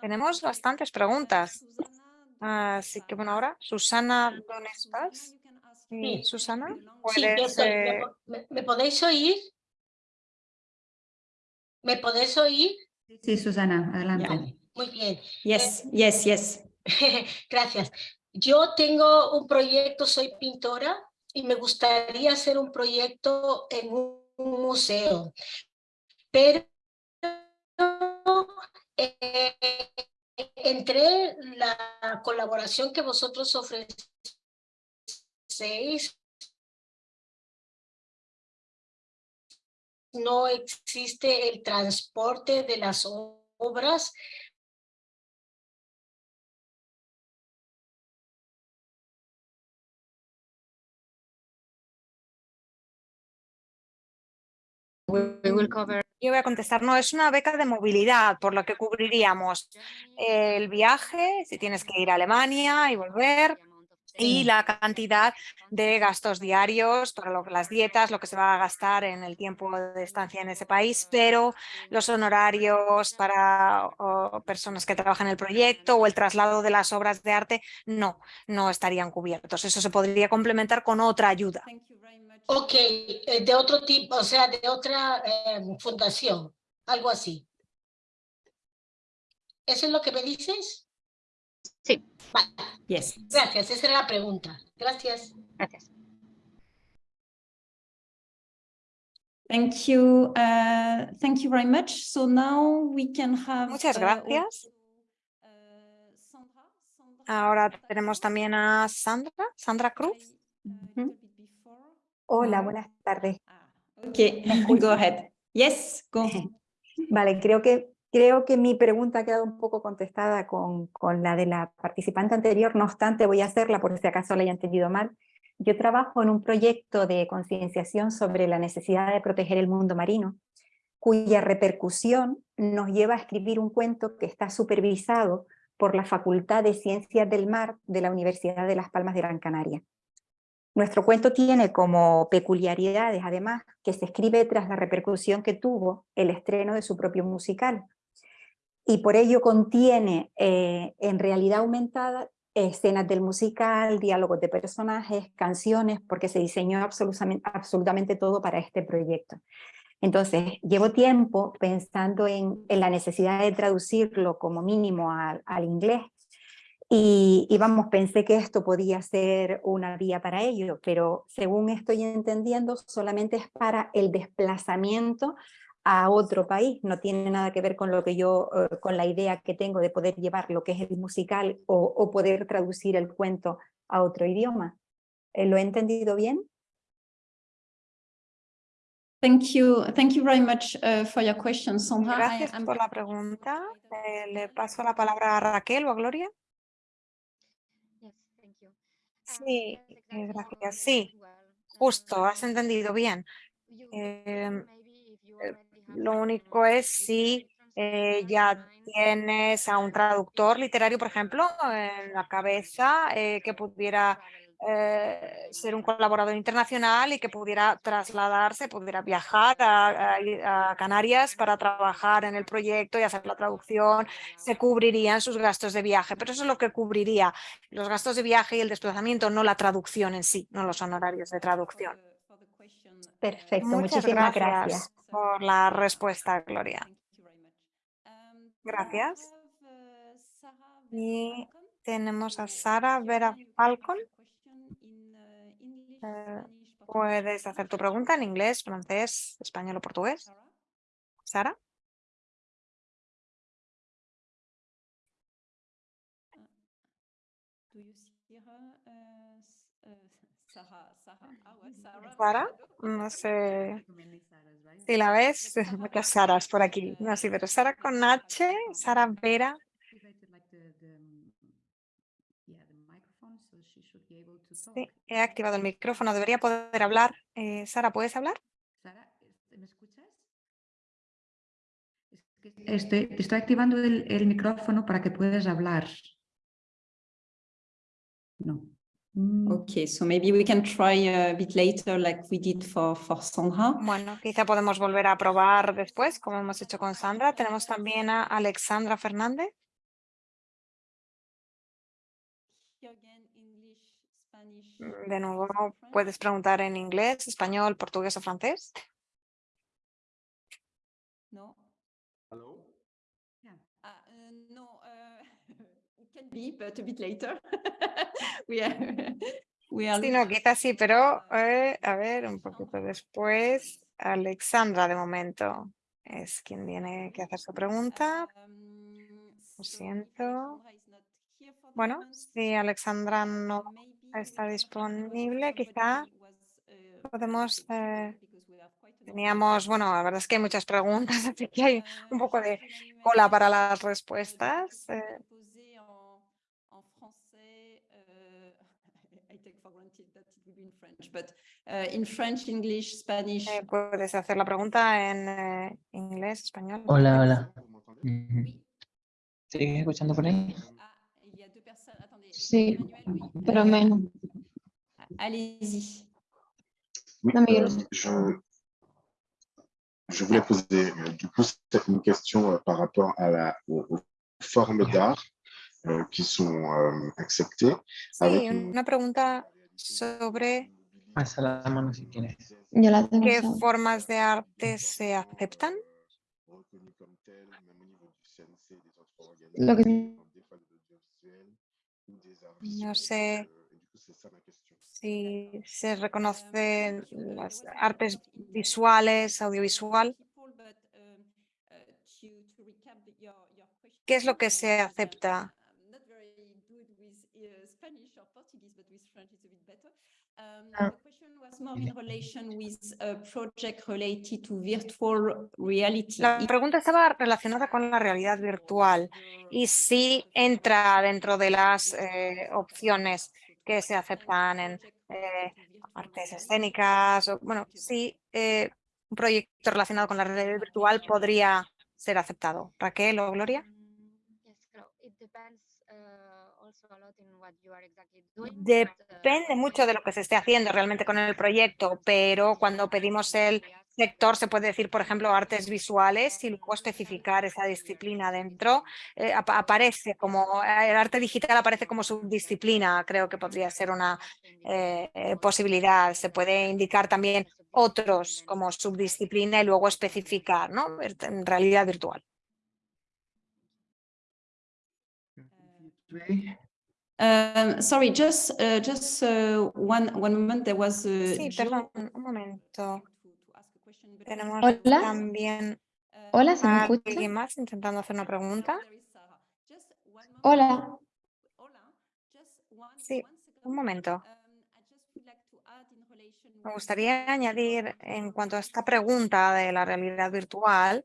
Tenemos bastantes preguntas. Así que bueno, ahora, Susana, ¿dónde estás? Sí. Susana, Sí, yo ¿puedes, eh, ¿Me, po- me- me podéis oír? ¿Me podéis oír? Sí, Susana, adelante. Muy bien. Yes, yes, yes. Gracias. Yo tengo un proyecto, soy pintora y me gustaría hacer un proyecto en un un museo. Pero entre la colaboración que vosotros ofrecéis, no existe el transporte de las obras Yo voy a contestar, no, es una beca de movilidad, por lo que cubriríamos. El viaje, si tienes que ir a Alemania y volver, y la cantidad de gastos diarios para lo, las dietas, lo que se va a gastar en el tiempo de estancia en ese país, pero los honorarios para o, personas que trabajan en el proyecto o el traslado de las obras de arte, no, no estarían cubiertos. Eso se podría complementar con otra ayuda. Ok, eh, de otro tipo, o sea, de otra eh, fundación, algo así. ¿Eso es lo que me dices? Sí. Vale, Yes. gracias, esa era la pregunta. Gracias. Gracias. Thank you. Uh, thank you very much. So now we can have. Muchas uh, gracias. uh, Ahora tenemos también a Sandra, Sandra Cruz. uh, before. Hola, buenas tardes. Ah, Okay, go ahead. Yes, go. Vale, creo que, creo que mi pregunta ha quedado un poco contestada con, con la de la participante anterior, no obstante voy a hacerla por si acaso la haya entendido mal. Yo trabajo en un proyecto de concienciación sobre la necesidad de proteger el mundo marino, cuya repercusión nos lleva a escribir un cuento que está supervisado por la Facultad de Ciencias del Mar de la Universidad de Las Palmas de Gran Canaria. Nuestro cuento tiene como peculiaridades, además, que se escribe tras la repercusión que tuvo el estreno de su propio musical. Y por ello contiene, eh, en realidad aumentada, escenas del musical, diálogos de personajes, canciones, porque se diseñó absolutamente, todo para este proyecto. Entonces, llevo tiempo pensando en, la necesidad de traducirlo como mínimo al, al inglés, y, y, vamos, pensé que esto podía ser una vía para ello, pero según estoy entendiendo, solamente es para el desplazamiento a otro país, no tiene nada que ver con lo que yo, eh, con la idea que tengo de poder llevar lo que es el musical o, o poder traducir el cuento a otro idioma. Eh, ¿Lo he entendido bien? Thank you. Thank you very much uh, for your question, Sandra. Gracias por la pregunta. Eh, le paso la palabra a Raquel o a Gloria. Sí, eh, gracias. Sí, justo, has entendido bien. Eh, lo único es si eh, ya tienes a un traductor literario, por ejemplo, en la cabeza eh, que pudiera eh, ser un colaborador internacional y que pudiera trasladarse, pudiera viajar a, a, a, Canarias para trabajar en el proyecto y hacer la traducción, se cubrirían sus gastos de viaje, pero eso es lo que cubriría. Los gastos de viaje y el desplazamiento, no la traducción en sí, no los honorarios de traducción. Perfecto, Muchas muchísimas gracias, gracias. por la respuesta, Gloria. Gracias. Y tenemos a Sara Vera Falcon. Eh, Puedes hacer tu pregunta en inglés, francés, español o portugués. Sara. Sara, no sé si la ves, muchas Saras por aquí. No, sí, pero Sara con H, Sara Vera. Sí, he activado el micrófono, debería poder hablar. Eh, Sara, ¿puedes hablar? ¿me escuchas? Estoy, estoy activando el, el, micrófono para que puedas hablar. No. Mm. Okay, so maybe we can try a bit later like we did for, for Sandra. Bueno, quizá podemos volver a probar después, como hemos hecho con Sandra. Tenemos también a Alexandra Fernández. De nuevo, puedes preguntar en inglés, español, portugués o francés. No. Hello? Yeah. Uh, no, uh, but a bit later. we are, we are Sí, no, quizás sí, pero eh, a ver, un poquito después. Alexandra, de momento, es quien tiene que hacer su pregunta. Lo siento. Bueno, si Alexandra no está disponible, quizá podemos... Eh, teníamos, bueno, la verdad es que hay muchas preguntas, así que hay un poco de cola para las respuestas. Eh, eh, puedes hacer la pregunta en eh, inglés, español. Hola, hola. ¿Sigues escuchando por ahí? Sí, pero menos. Allez-y. Oui, euh, je, je voulais poser euh, du coup une question euh, par rapport à la, aux, aux formes d'art euh, qui sont acceptées. Sí, avec une- una pregunta sobre Pasa la mano si quieres. Yo la tengo. qué formas de arte se aceptan. reconnues comme telles, même au niveau du CNC et des autres Lo que- organismes, comme arts No visuels. sé Euh, et du coup, c'est ça ma question. las artes visuales, audiovisual. ¿Qué es lo que se acepta? Ah. La pregunta estaba relacionada con la realidad virtual y si entra dentro de las eh, opciones que se aceptan en eh, artes escénicas, o, bueno, si eh, un proyecto relacionado con la realidad virtual podría ser aceptado. Raquel o Gloria. Depende mucho de lo que se esté haciendo realmente con el proyecto, pero cuando pedimos el sector se puede decir, por ejemplo, artes visuales y luego especificar esa disciplina dentro. eh, apa- aparece como, eh, el arte digital aparece como subdisciplina, creo que podría ser una eh, eh, posibilidad. Se puede indicar también otros como subdisciplina y luego especificar, ¿no? En realidad virtual. Um, sorry, just uh, just uh, one one moment. There was uh, Sí, perdón, un momento. to- to ask a question, but Tenemos Hola. también Hola, ¿se me escucha? alguien más intentando hacer una pregunta. Hola. Hola. Just one- Sí. Un momento. I just would like to add in relation Me gustaría añadir en cuanto a esta pregunta de la realidad virtual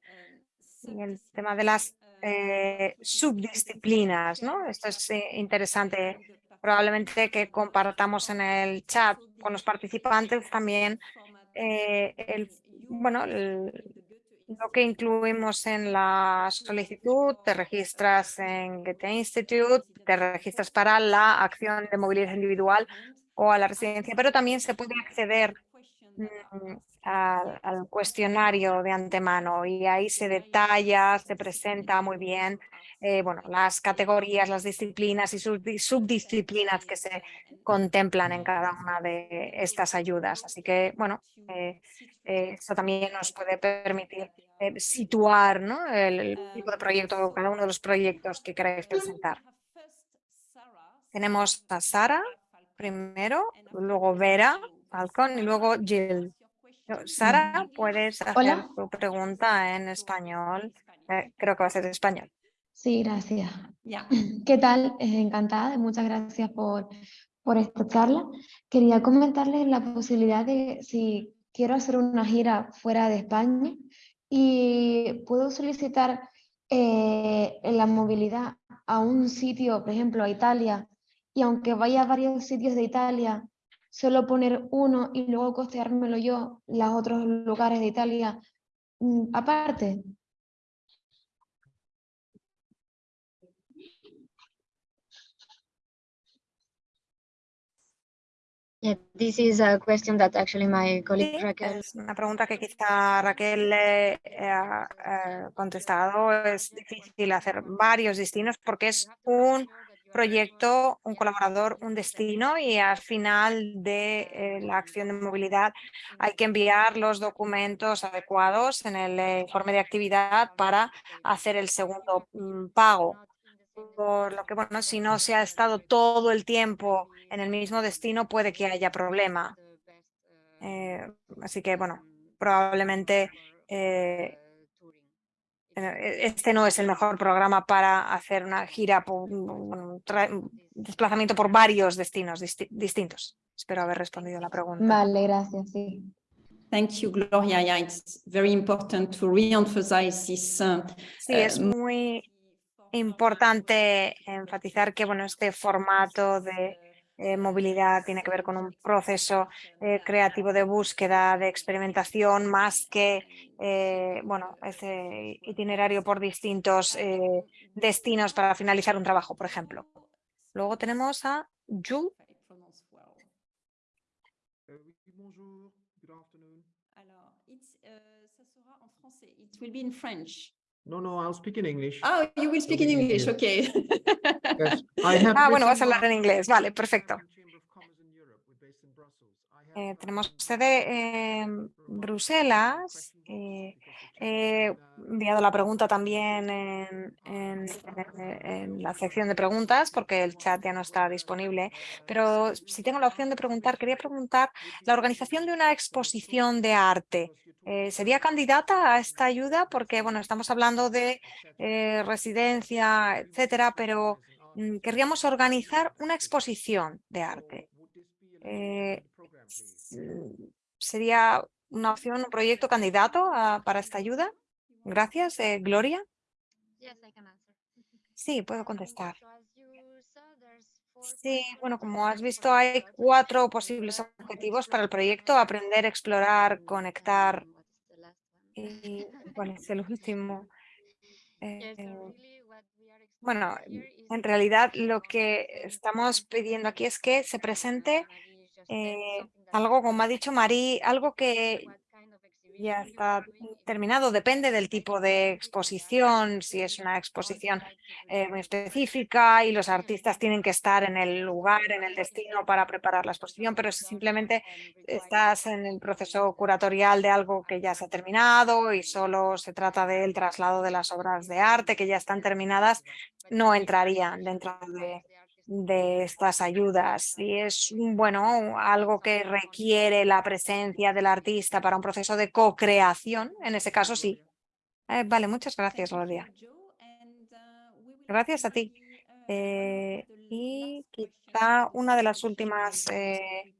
y el tema de las eh, subdisciplinas, ¿no? Esto es eh, interesante. Probablemente que compartamos en el chat con los participantes también eh, el, bueno, lo que incluimos en la solicitud, te registras en Goethe Institute, te registras para la acción de movilidad individual o a la residencia, pero también se puede acceder mm, al, cuestionario de antemano y ahí se detalla, se presenta muy bien eh, bueno, las categorías, las disciplinas y subdi- subdisciplinas que se contemplan en cada una de estas ayudas. Así que, bueno, eh, eh, eso también nos puede permitir situar ¿no? el, tipo de proyecto cada uno de los proyectos que queréis presentar. Tenemos a Sara primero, luego Vera, Falcon y luego Jill. Sara, puedes hacer Hola. tu pregunta en español. Eh, creo que va a ser en español. Sí, gracias. Ya. ¿Qué tal? Eh, encantada, muchas gracias por, por esta charla. Quería comentarles la posibilidad de si quiero hacer una gira fuera de España y puedo solicitar eh, la movilidad a un sitio, por ejemplo, a Italia, y aunque vaya a varios sitios de Italia, solo poner uno y luego costeármelo yo, los otros lugares de Italia aparte. Yeah, this is a question that actually my colleague Sí, Raquel es una pregunta que quizá Raquel eh, ha eh, contestado. Es difícil hacer varios destinos porque es un proyecto, un colaborador, un destino y al final de eh, la acción de movilidad hay que enviar los documentos adecuados en el eh, informe de actividad para hacer el segundo mm, pago. Por lo que, bueno, si no se ha estado todo el tiempo en el mismo destino, puede que haya problema. Eh, así que, bueno, probablemente este no es el mejor programa para hacer una gira, por, un desplazamiento por varios destinos disti- distintos. Espero haber respondido la pregunta. Vale, gracias, sí. Thank you, Gloria. Yeah, it's very important to re-emphasize this. uh, Sí, eh, es muy importante enfatizar que bueno, este formato de eh, movilidad tiene que ver con un proceso eh, creativo de búsqueda, de experimentación, más que eh, bueno, ese itinerario por distintos destinos para finalizar un trabajo, por ejemplo. Luego tenemos a Jules. No, no, I'll speak in English. Oh, you will speak in English, okay. Yes, Ah, bueno, vas a hablar en inglés. Vale, perfecto. Eh, tenemos sede en Bruselas. Eh, he enviado la pregunta también en, en- en- en la sección de preguntas porque el chat ya no está disponible. Pero si tengo la opción de preguntar, quería preguntar la organización de una exposición de arte. eh, ¿Sería candidata a esta ayuda? Porque, bueno, estamos hablando de eh, residencia, etcétera, pero mm, querríamos organizar una exposición de arte. Eh, s- ¿Sería una opción, un proyecto candidato a- para esta ayuda? Gracias, eh, Gloria. Sí, puedo contestar. Sí, bueno, como has visto, hay cuatro posibles objetivos para el proyecto. Aprender, explorar, conectar. ¿Y cuál es el último? Eh, bueno, en realidad lo que estamos pidiendo aquí es que se presente eh, algo, como ha dicho Marí, algo que ya está terminado, depende del tipo de exposición, si es una exposición eh, muy específica y los artistas tienen que estar en el lugar, en el destino para preparar la exposición, pero si simplemente estás en el proceso curatorial de algo que ya se ha terminado y solo se trata del traslado de las obras de arte que ya están terminadas, no entrarían dentro de, de estas ayudas. Y es bueno, algo que requiere la presencia del artista para un proceso de co-creación, en ese caso sí. Eh, vale, muchas gracias, Gloria. Gracias a ti. Eh, y quizá una de las últimas eh,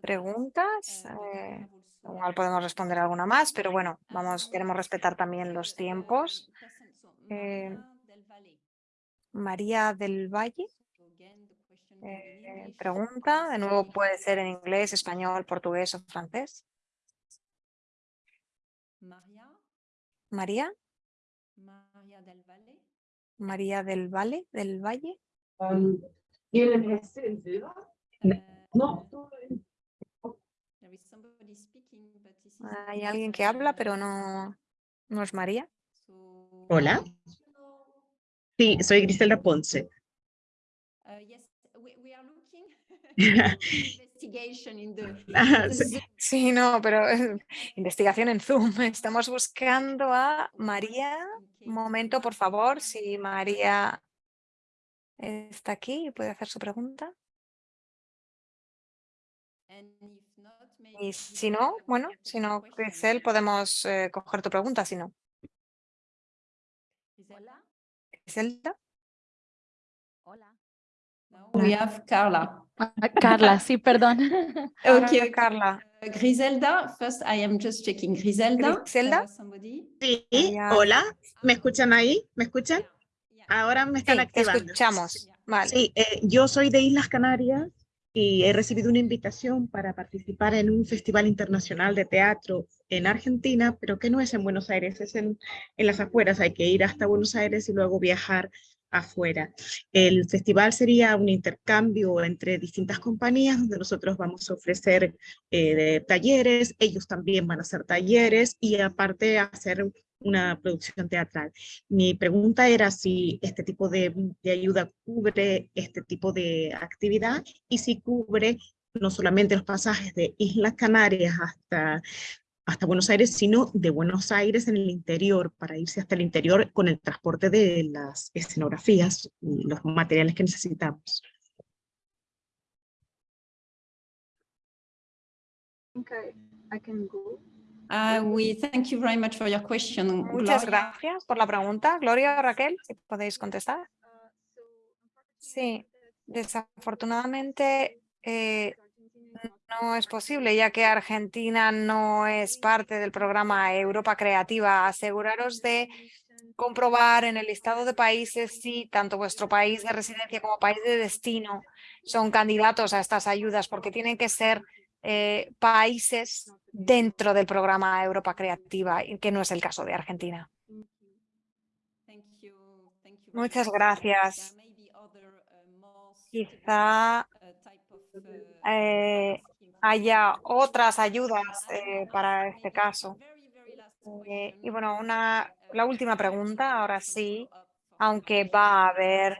preguntas, igual podemos responder alguna más, pero bueno, vamos, queremos respetar también los tiempos. María del Valle eh, pregunta, de nuevo puede ser en inglés, español, portugués o francés. Maria, María, Maria del Valle. María del Valle, del Valle. No. But this is Hay alguien que habla, pero no, no es María. Hola. Sí, soy Griselda Ponce. Uh, yes, we, we are looking investigation in the, Ah, the sí. No, pero eh, investigación en Zoom. Estamos buscando a María. Un momento, por favor, si María está aquí y puede hacer su pregunta. Y si no, bueno, si no. Grisel, podemos eh, coger tu pregunta, si no. Griselda. We have Carla. Carla, sí, perdón. Okay, okay. Carla. Griselda, first I am just checking. Griselda, Griselda? somebody? Sí, hola. ¿Me escuchan ahí? ¿Me escuchan? Ahora me Sí, están te activando. escuchamos. Vale. Sí, eh, yo soy de Islas Canarias y he recibido una invitación para participar en un festival internacional de teatro en Argentina, pero que no es en Buenos Aires, es en, en las afueras. Hay que ir hasta Buenos Aires y luego viajar afuera. El festival sería un intercambio entre distintas compañías donde nosotros vamos a ofrecer eh, talleres, ellos también van a hacer talleres y aparte hacer una producción teatral. Mi pregunta era si este tipo de, de ayuda cubre este tipo de actividad y si cubre no solamente los pasajes de Islas Canarias hasta, hasta Buenos Aires, sino de Buenos Aires en el interior, para irse hasta el interior con el transporte de las escenografías y los materiales que necesitamos. Uh, we thank you very much for your question. Muchas Gloria. gracias por la pregunta. Gloria o Raquel, si podéis contestar. Sí, desafortunadamente eh, no es posible, ya que Argentina no es parte del programa Europa Creativa. Aseguraros de comprobar en el listado de países si tanto vuestro país de residencia como país de destino son candidatos a estas ayudas, porque tienen que ser eh, países dentro del programa Europa Creativa, que no es el caso de Argentina. Muchas much. gracias. Quizá eh, haya otras ayudas eh, para este caso. Eh, y bueno, una, la última pregunta, ahora sí, aunque va a haber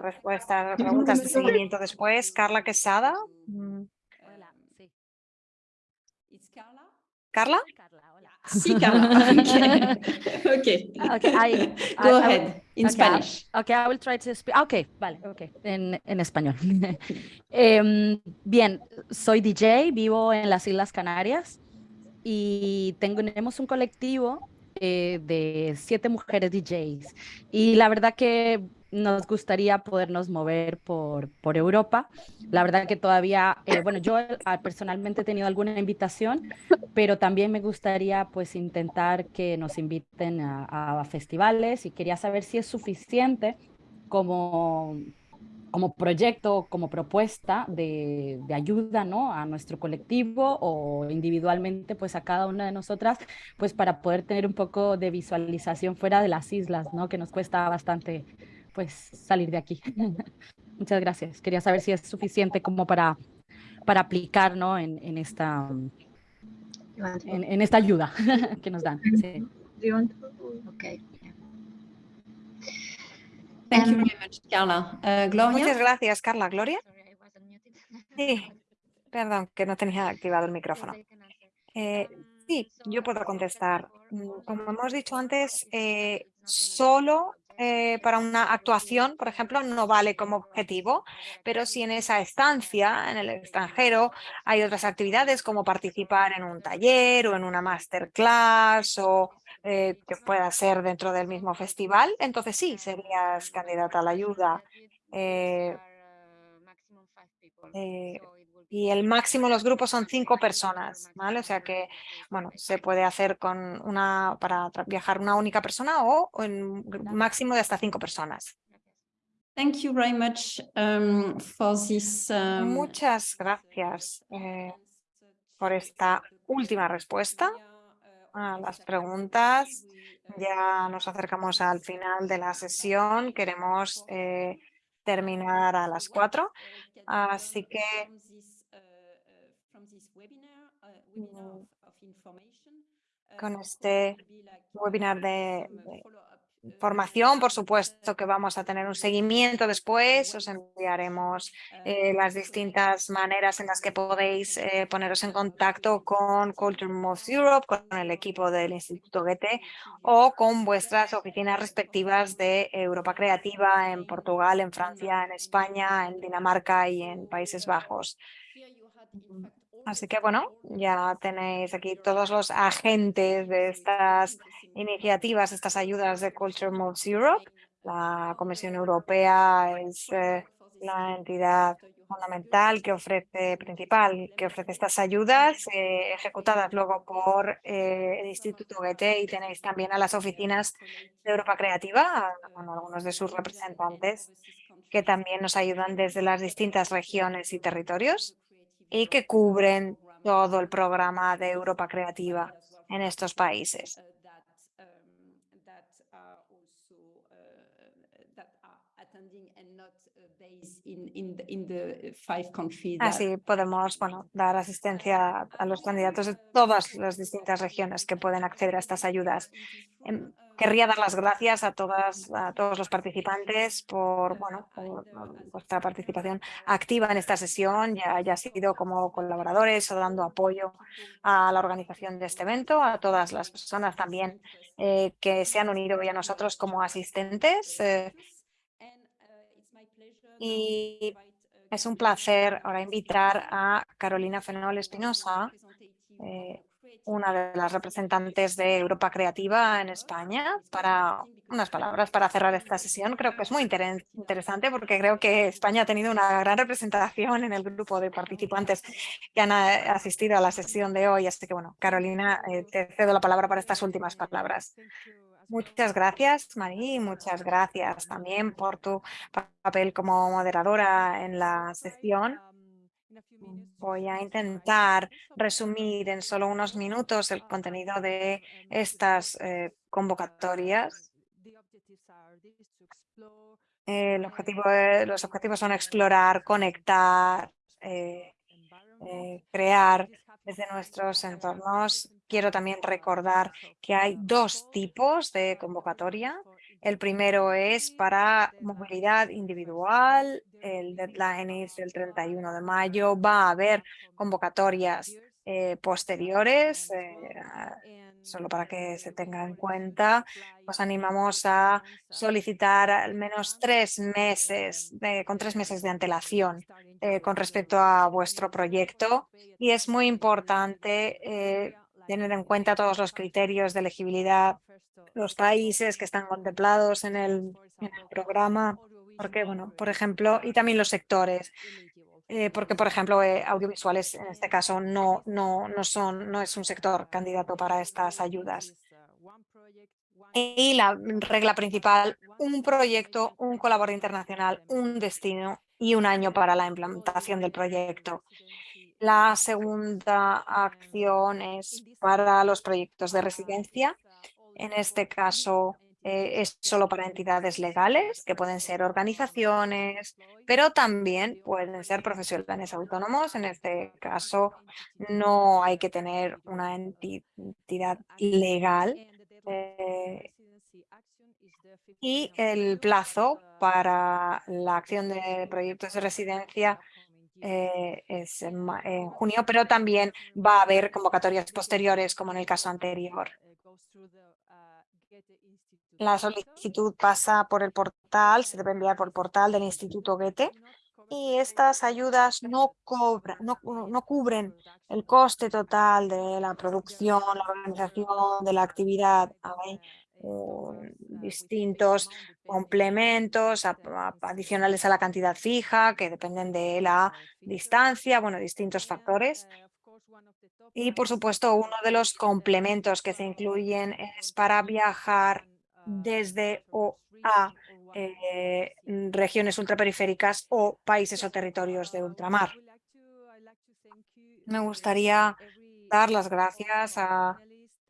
respuestas, preguntas de seguimiento después. Carla Quesada. Carla? Sí, Carla. Okay. okay. Okay, I, Go I- I ahead will- in okay, I- Spanish. Okay, I will try to speak. Okay, vale, okay, en, en español. Em, bien, soy DJ, vivo en las Islas Canarias y tenemos un colectivo eh, de siete mujeres DJs y la verdad que nos gustaría podernos mover por, por Europa. La verdad que todavía, eh, bueno, yo personalmente he tenido alguna invitación, pero también me gustaría pues intentar que nos inviten a, a festivales y quería saber si es suficiente como, como proyecto, como propuesta de, de ayuda ¿no? a nuestro colectivo o individualmente pues a cada una de nosotras pues para poder tener un poco de visualización fuera de las islas, ¿no? que nos cuesta bastante pues salir de aquí. Muchas gracias. Quería saber si es suficiente como para, para aplicar ¿no? en, en esta, en, en esta ayuda que nos dan. Sí. Okay. Thank you Um, very much, Carla. Uh, Gloria? Muchas gracias, Carla. Gloria. Sí, perdón, que no tenía activado el micrófono. Eh, sí, yo puedo contestar. Mm, Como hemos dicho antes, eh, solo eh, para una actuación, por ejemplo, no vale como objetivo, pero si en esa estancia, en el extranjero, hay otras actividades como participar en un taller o en una masterclass o eh, que pueda ser dentro del mismo festival, entonces sí, serías candidata a la ayuda. Eh, eh, y el máximo los grupos son cinco personas, ¿vale? O sea que, bueno, se puede hacer con una, para viajar una única persona o en un máximo de hasta cinco personas. Thank you very much um, for this. um, Muchas gracias eh, por esta última respuesta a las preguntas. Ya nos acercamos al final de la sesión. Queremos eh, terminar a las cuatro. Así que con este webinar de, de formación, por supuesto que vamos a tener un seguimiento después, os enviaremos eh, las distintas maneras en las que podéis eh, poneros en contacto con Culture Moves Europe, con el equipo del Instituto Goethe o con vuestras oficinas respectivas de Europa Creativa en Portugal, en Francia, en España, en Dinamarca y en Países Bajos. Así que bueno, ya tenéis aquí todos los agentes de estas iniciativas, estas ayudas de Culture Moves Europe. La Comisión Europea es eh, la entidad fundamental que ofrece, principal, que ofrece estas ayudas eh, ejecutadas luego por eh, el Instituto Goethe y tenéis también a las oficinas de Europa Creativa, con algunos de sus representantes que también nos ayudan desde las distintas regiones y territorios y que cubren todo el programa de Europa Creativa en estos países. Así podemos bueno, dar asistencia a los candidatos de todas las distintas regiones que pueden acceder a estas ayudas. Em, querría dar las gracias a, todas, a todos los participantes por, bueno, vuestra participación activa en esta sesión, ya haya sido como colaboradores o dando apoyo a la organización de este evento, a todas las personas también eh, que se han unido hoy a nosotros como asistentes. Eh, y es un placer ahora invitar a Carolina Fenol Espinosa, eh, una de las representantes de Europa Creativa en España, para unas palabras para cerrar esta sesión. Creo que es muy interesante porque creo que España ha tenido una gran representación en el grupo de participantes que han eh, asistido a la sesión de hoy. Así que, bueno, Carolina, eh, te cedo la palabra para estas últimas palabras. Muchas gracias, Marí, muchas gracias también por tu papel como moderadora en la sesión. Voy a intentar resumir en solo unos minutos el contenido de estas eh, convocatorias. El objetivo, los objetivos son explorar, conectar, eh, eh, crear desde nuestros entornos. Quiero también recordar que hay dos tipos de convocatoria. El primero es para movilidad individual, el deadline es el 31 de mayo, va a haber convocatorias eh, posteriores, eh, solo para que se tenga en cuenta, os animamos a solicitar al menos tres meses, con tres meses de antelación eh, con respecto a vuestro proyecto y es muy importante tener en cuenta todos los criterios de elegibilidad, los países que están contemplados en el, programa, porque, bueno, por ejemplo, y también los sectores, eh, porque, por ejemplo, eh, audiovisuales en este caso no, no, no, son, no es un sector candidato para estas ayudas. Y la regla principal, un proyecto, un colaborador internacional, un destino y un año para la implementación del proyecto. La segunda acción es para los proyectos de residencia. En este caso eh, es solo para entidades legales, que pueden ser organizaciones, pero también pueden ser profesionales autónomos. En este caso no hay que tener una entidad legal. Eh, y el plazo para la acción de proyectos de residencia eh, es en, junio, pero también va a haber convocatorias posteriores como en el caso anterior. La solicitud pasa por el portal, se debe enviar por el portal del Instituto Goethe y estas ayudas no, cobran, no, no, cubren el coste total de la producción, la organización de la actividad. Hay distintos complementos adicionales a la cantidad fija que dependen de la distancia, bueno, distintos factores. Y por supuesto, uno de los complementos que se incluyen es para viajar desde o a eh, regiones ultraperiféricas o países o territorios de ultramar. Me gustaría dar las gracias a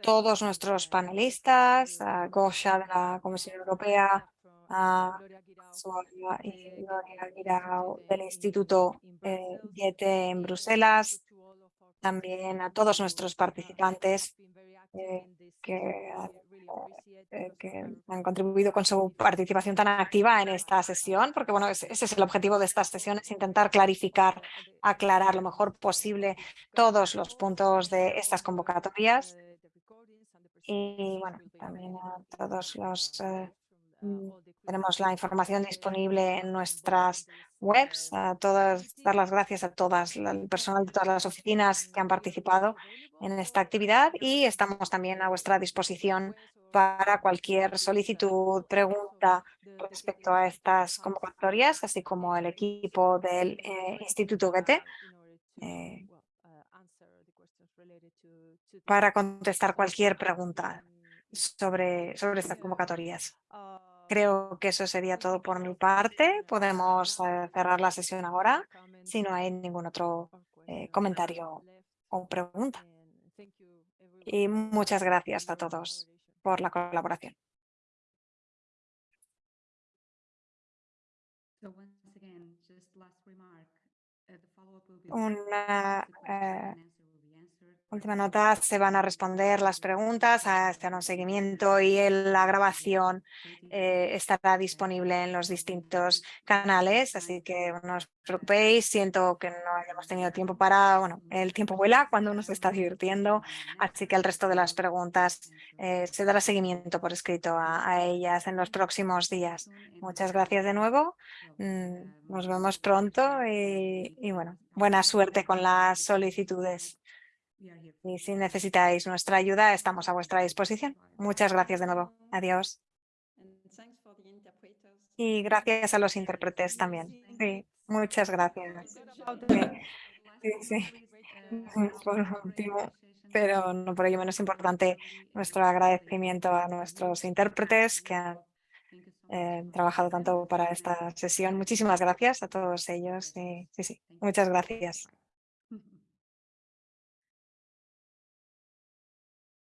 todos nuestros panelistas, a Gosha de la Comisión Europea, a Suárez y Gloria Guirao del Instituto eh, Goethe en Bruselas, también a todos nuestros participantes eh, que, eh, que han contribuido con su participación tan activa en esta sesión, porque bueno, ese ese es el objetivo de estas sesiones, intentar clarificar, aclarar lo mejor posible todos los puntos de estas convocatorias. Y bueno, también a todos los eh, Tenemos la información disponible en nuestras webs. A todas, dar las gracias a todas, el personal de todas las oficinas que han participado en esta actividad y estamos también a vuestra disposición para cualquier solicitud, pregunta respecto a estas convocatorias, así como el equipo del eh, Instituto Goethe, eh, para contestar cualquier pregunta sobre, sobre estas convocatorias. Creo que eso sería todo por mi parte. Podemos eh, cerrar la sesión ahora si no hay ningún otro eh, comentario o pregunta. Y muchas gracias a todos por la colaboración. Una eh, última nota, se van a responder las preguntas, hacer un seguimiento y la grabación eh, estará disponible en los distintos canales, así que no os preocupéis, siento que no hayamos tenido tiempo para, bueno, el tiempo vuela cuando uno se está divirtiendo, así que el resto de las preguntas eh, se dará seguimiento por escrito a, a ellas en los próximos días. Muchas gracias de nuevo, mm, nos vemos pronto y, y bueno, buena suerte con las solicitudes. Y si necesitáis nuestra ayuda, estamos a vuestra disposición. Muchas gracias de nuevo. Adiós. Y gracias a los intérpretes también. Sí, muchas gracias. Sí, sí, sí. Por último, pero no por ello menos importante, nuestro agradecimiento a nuestros intérpretes que han eh, trabajado tanto para esta sesión. Muchísimas gracias a todos ellos. Sí, sí, sí. Muchas gracias.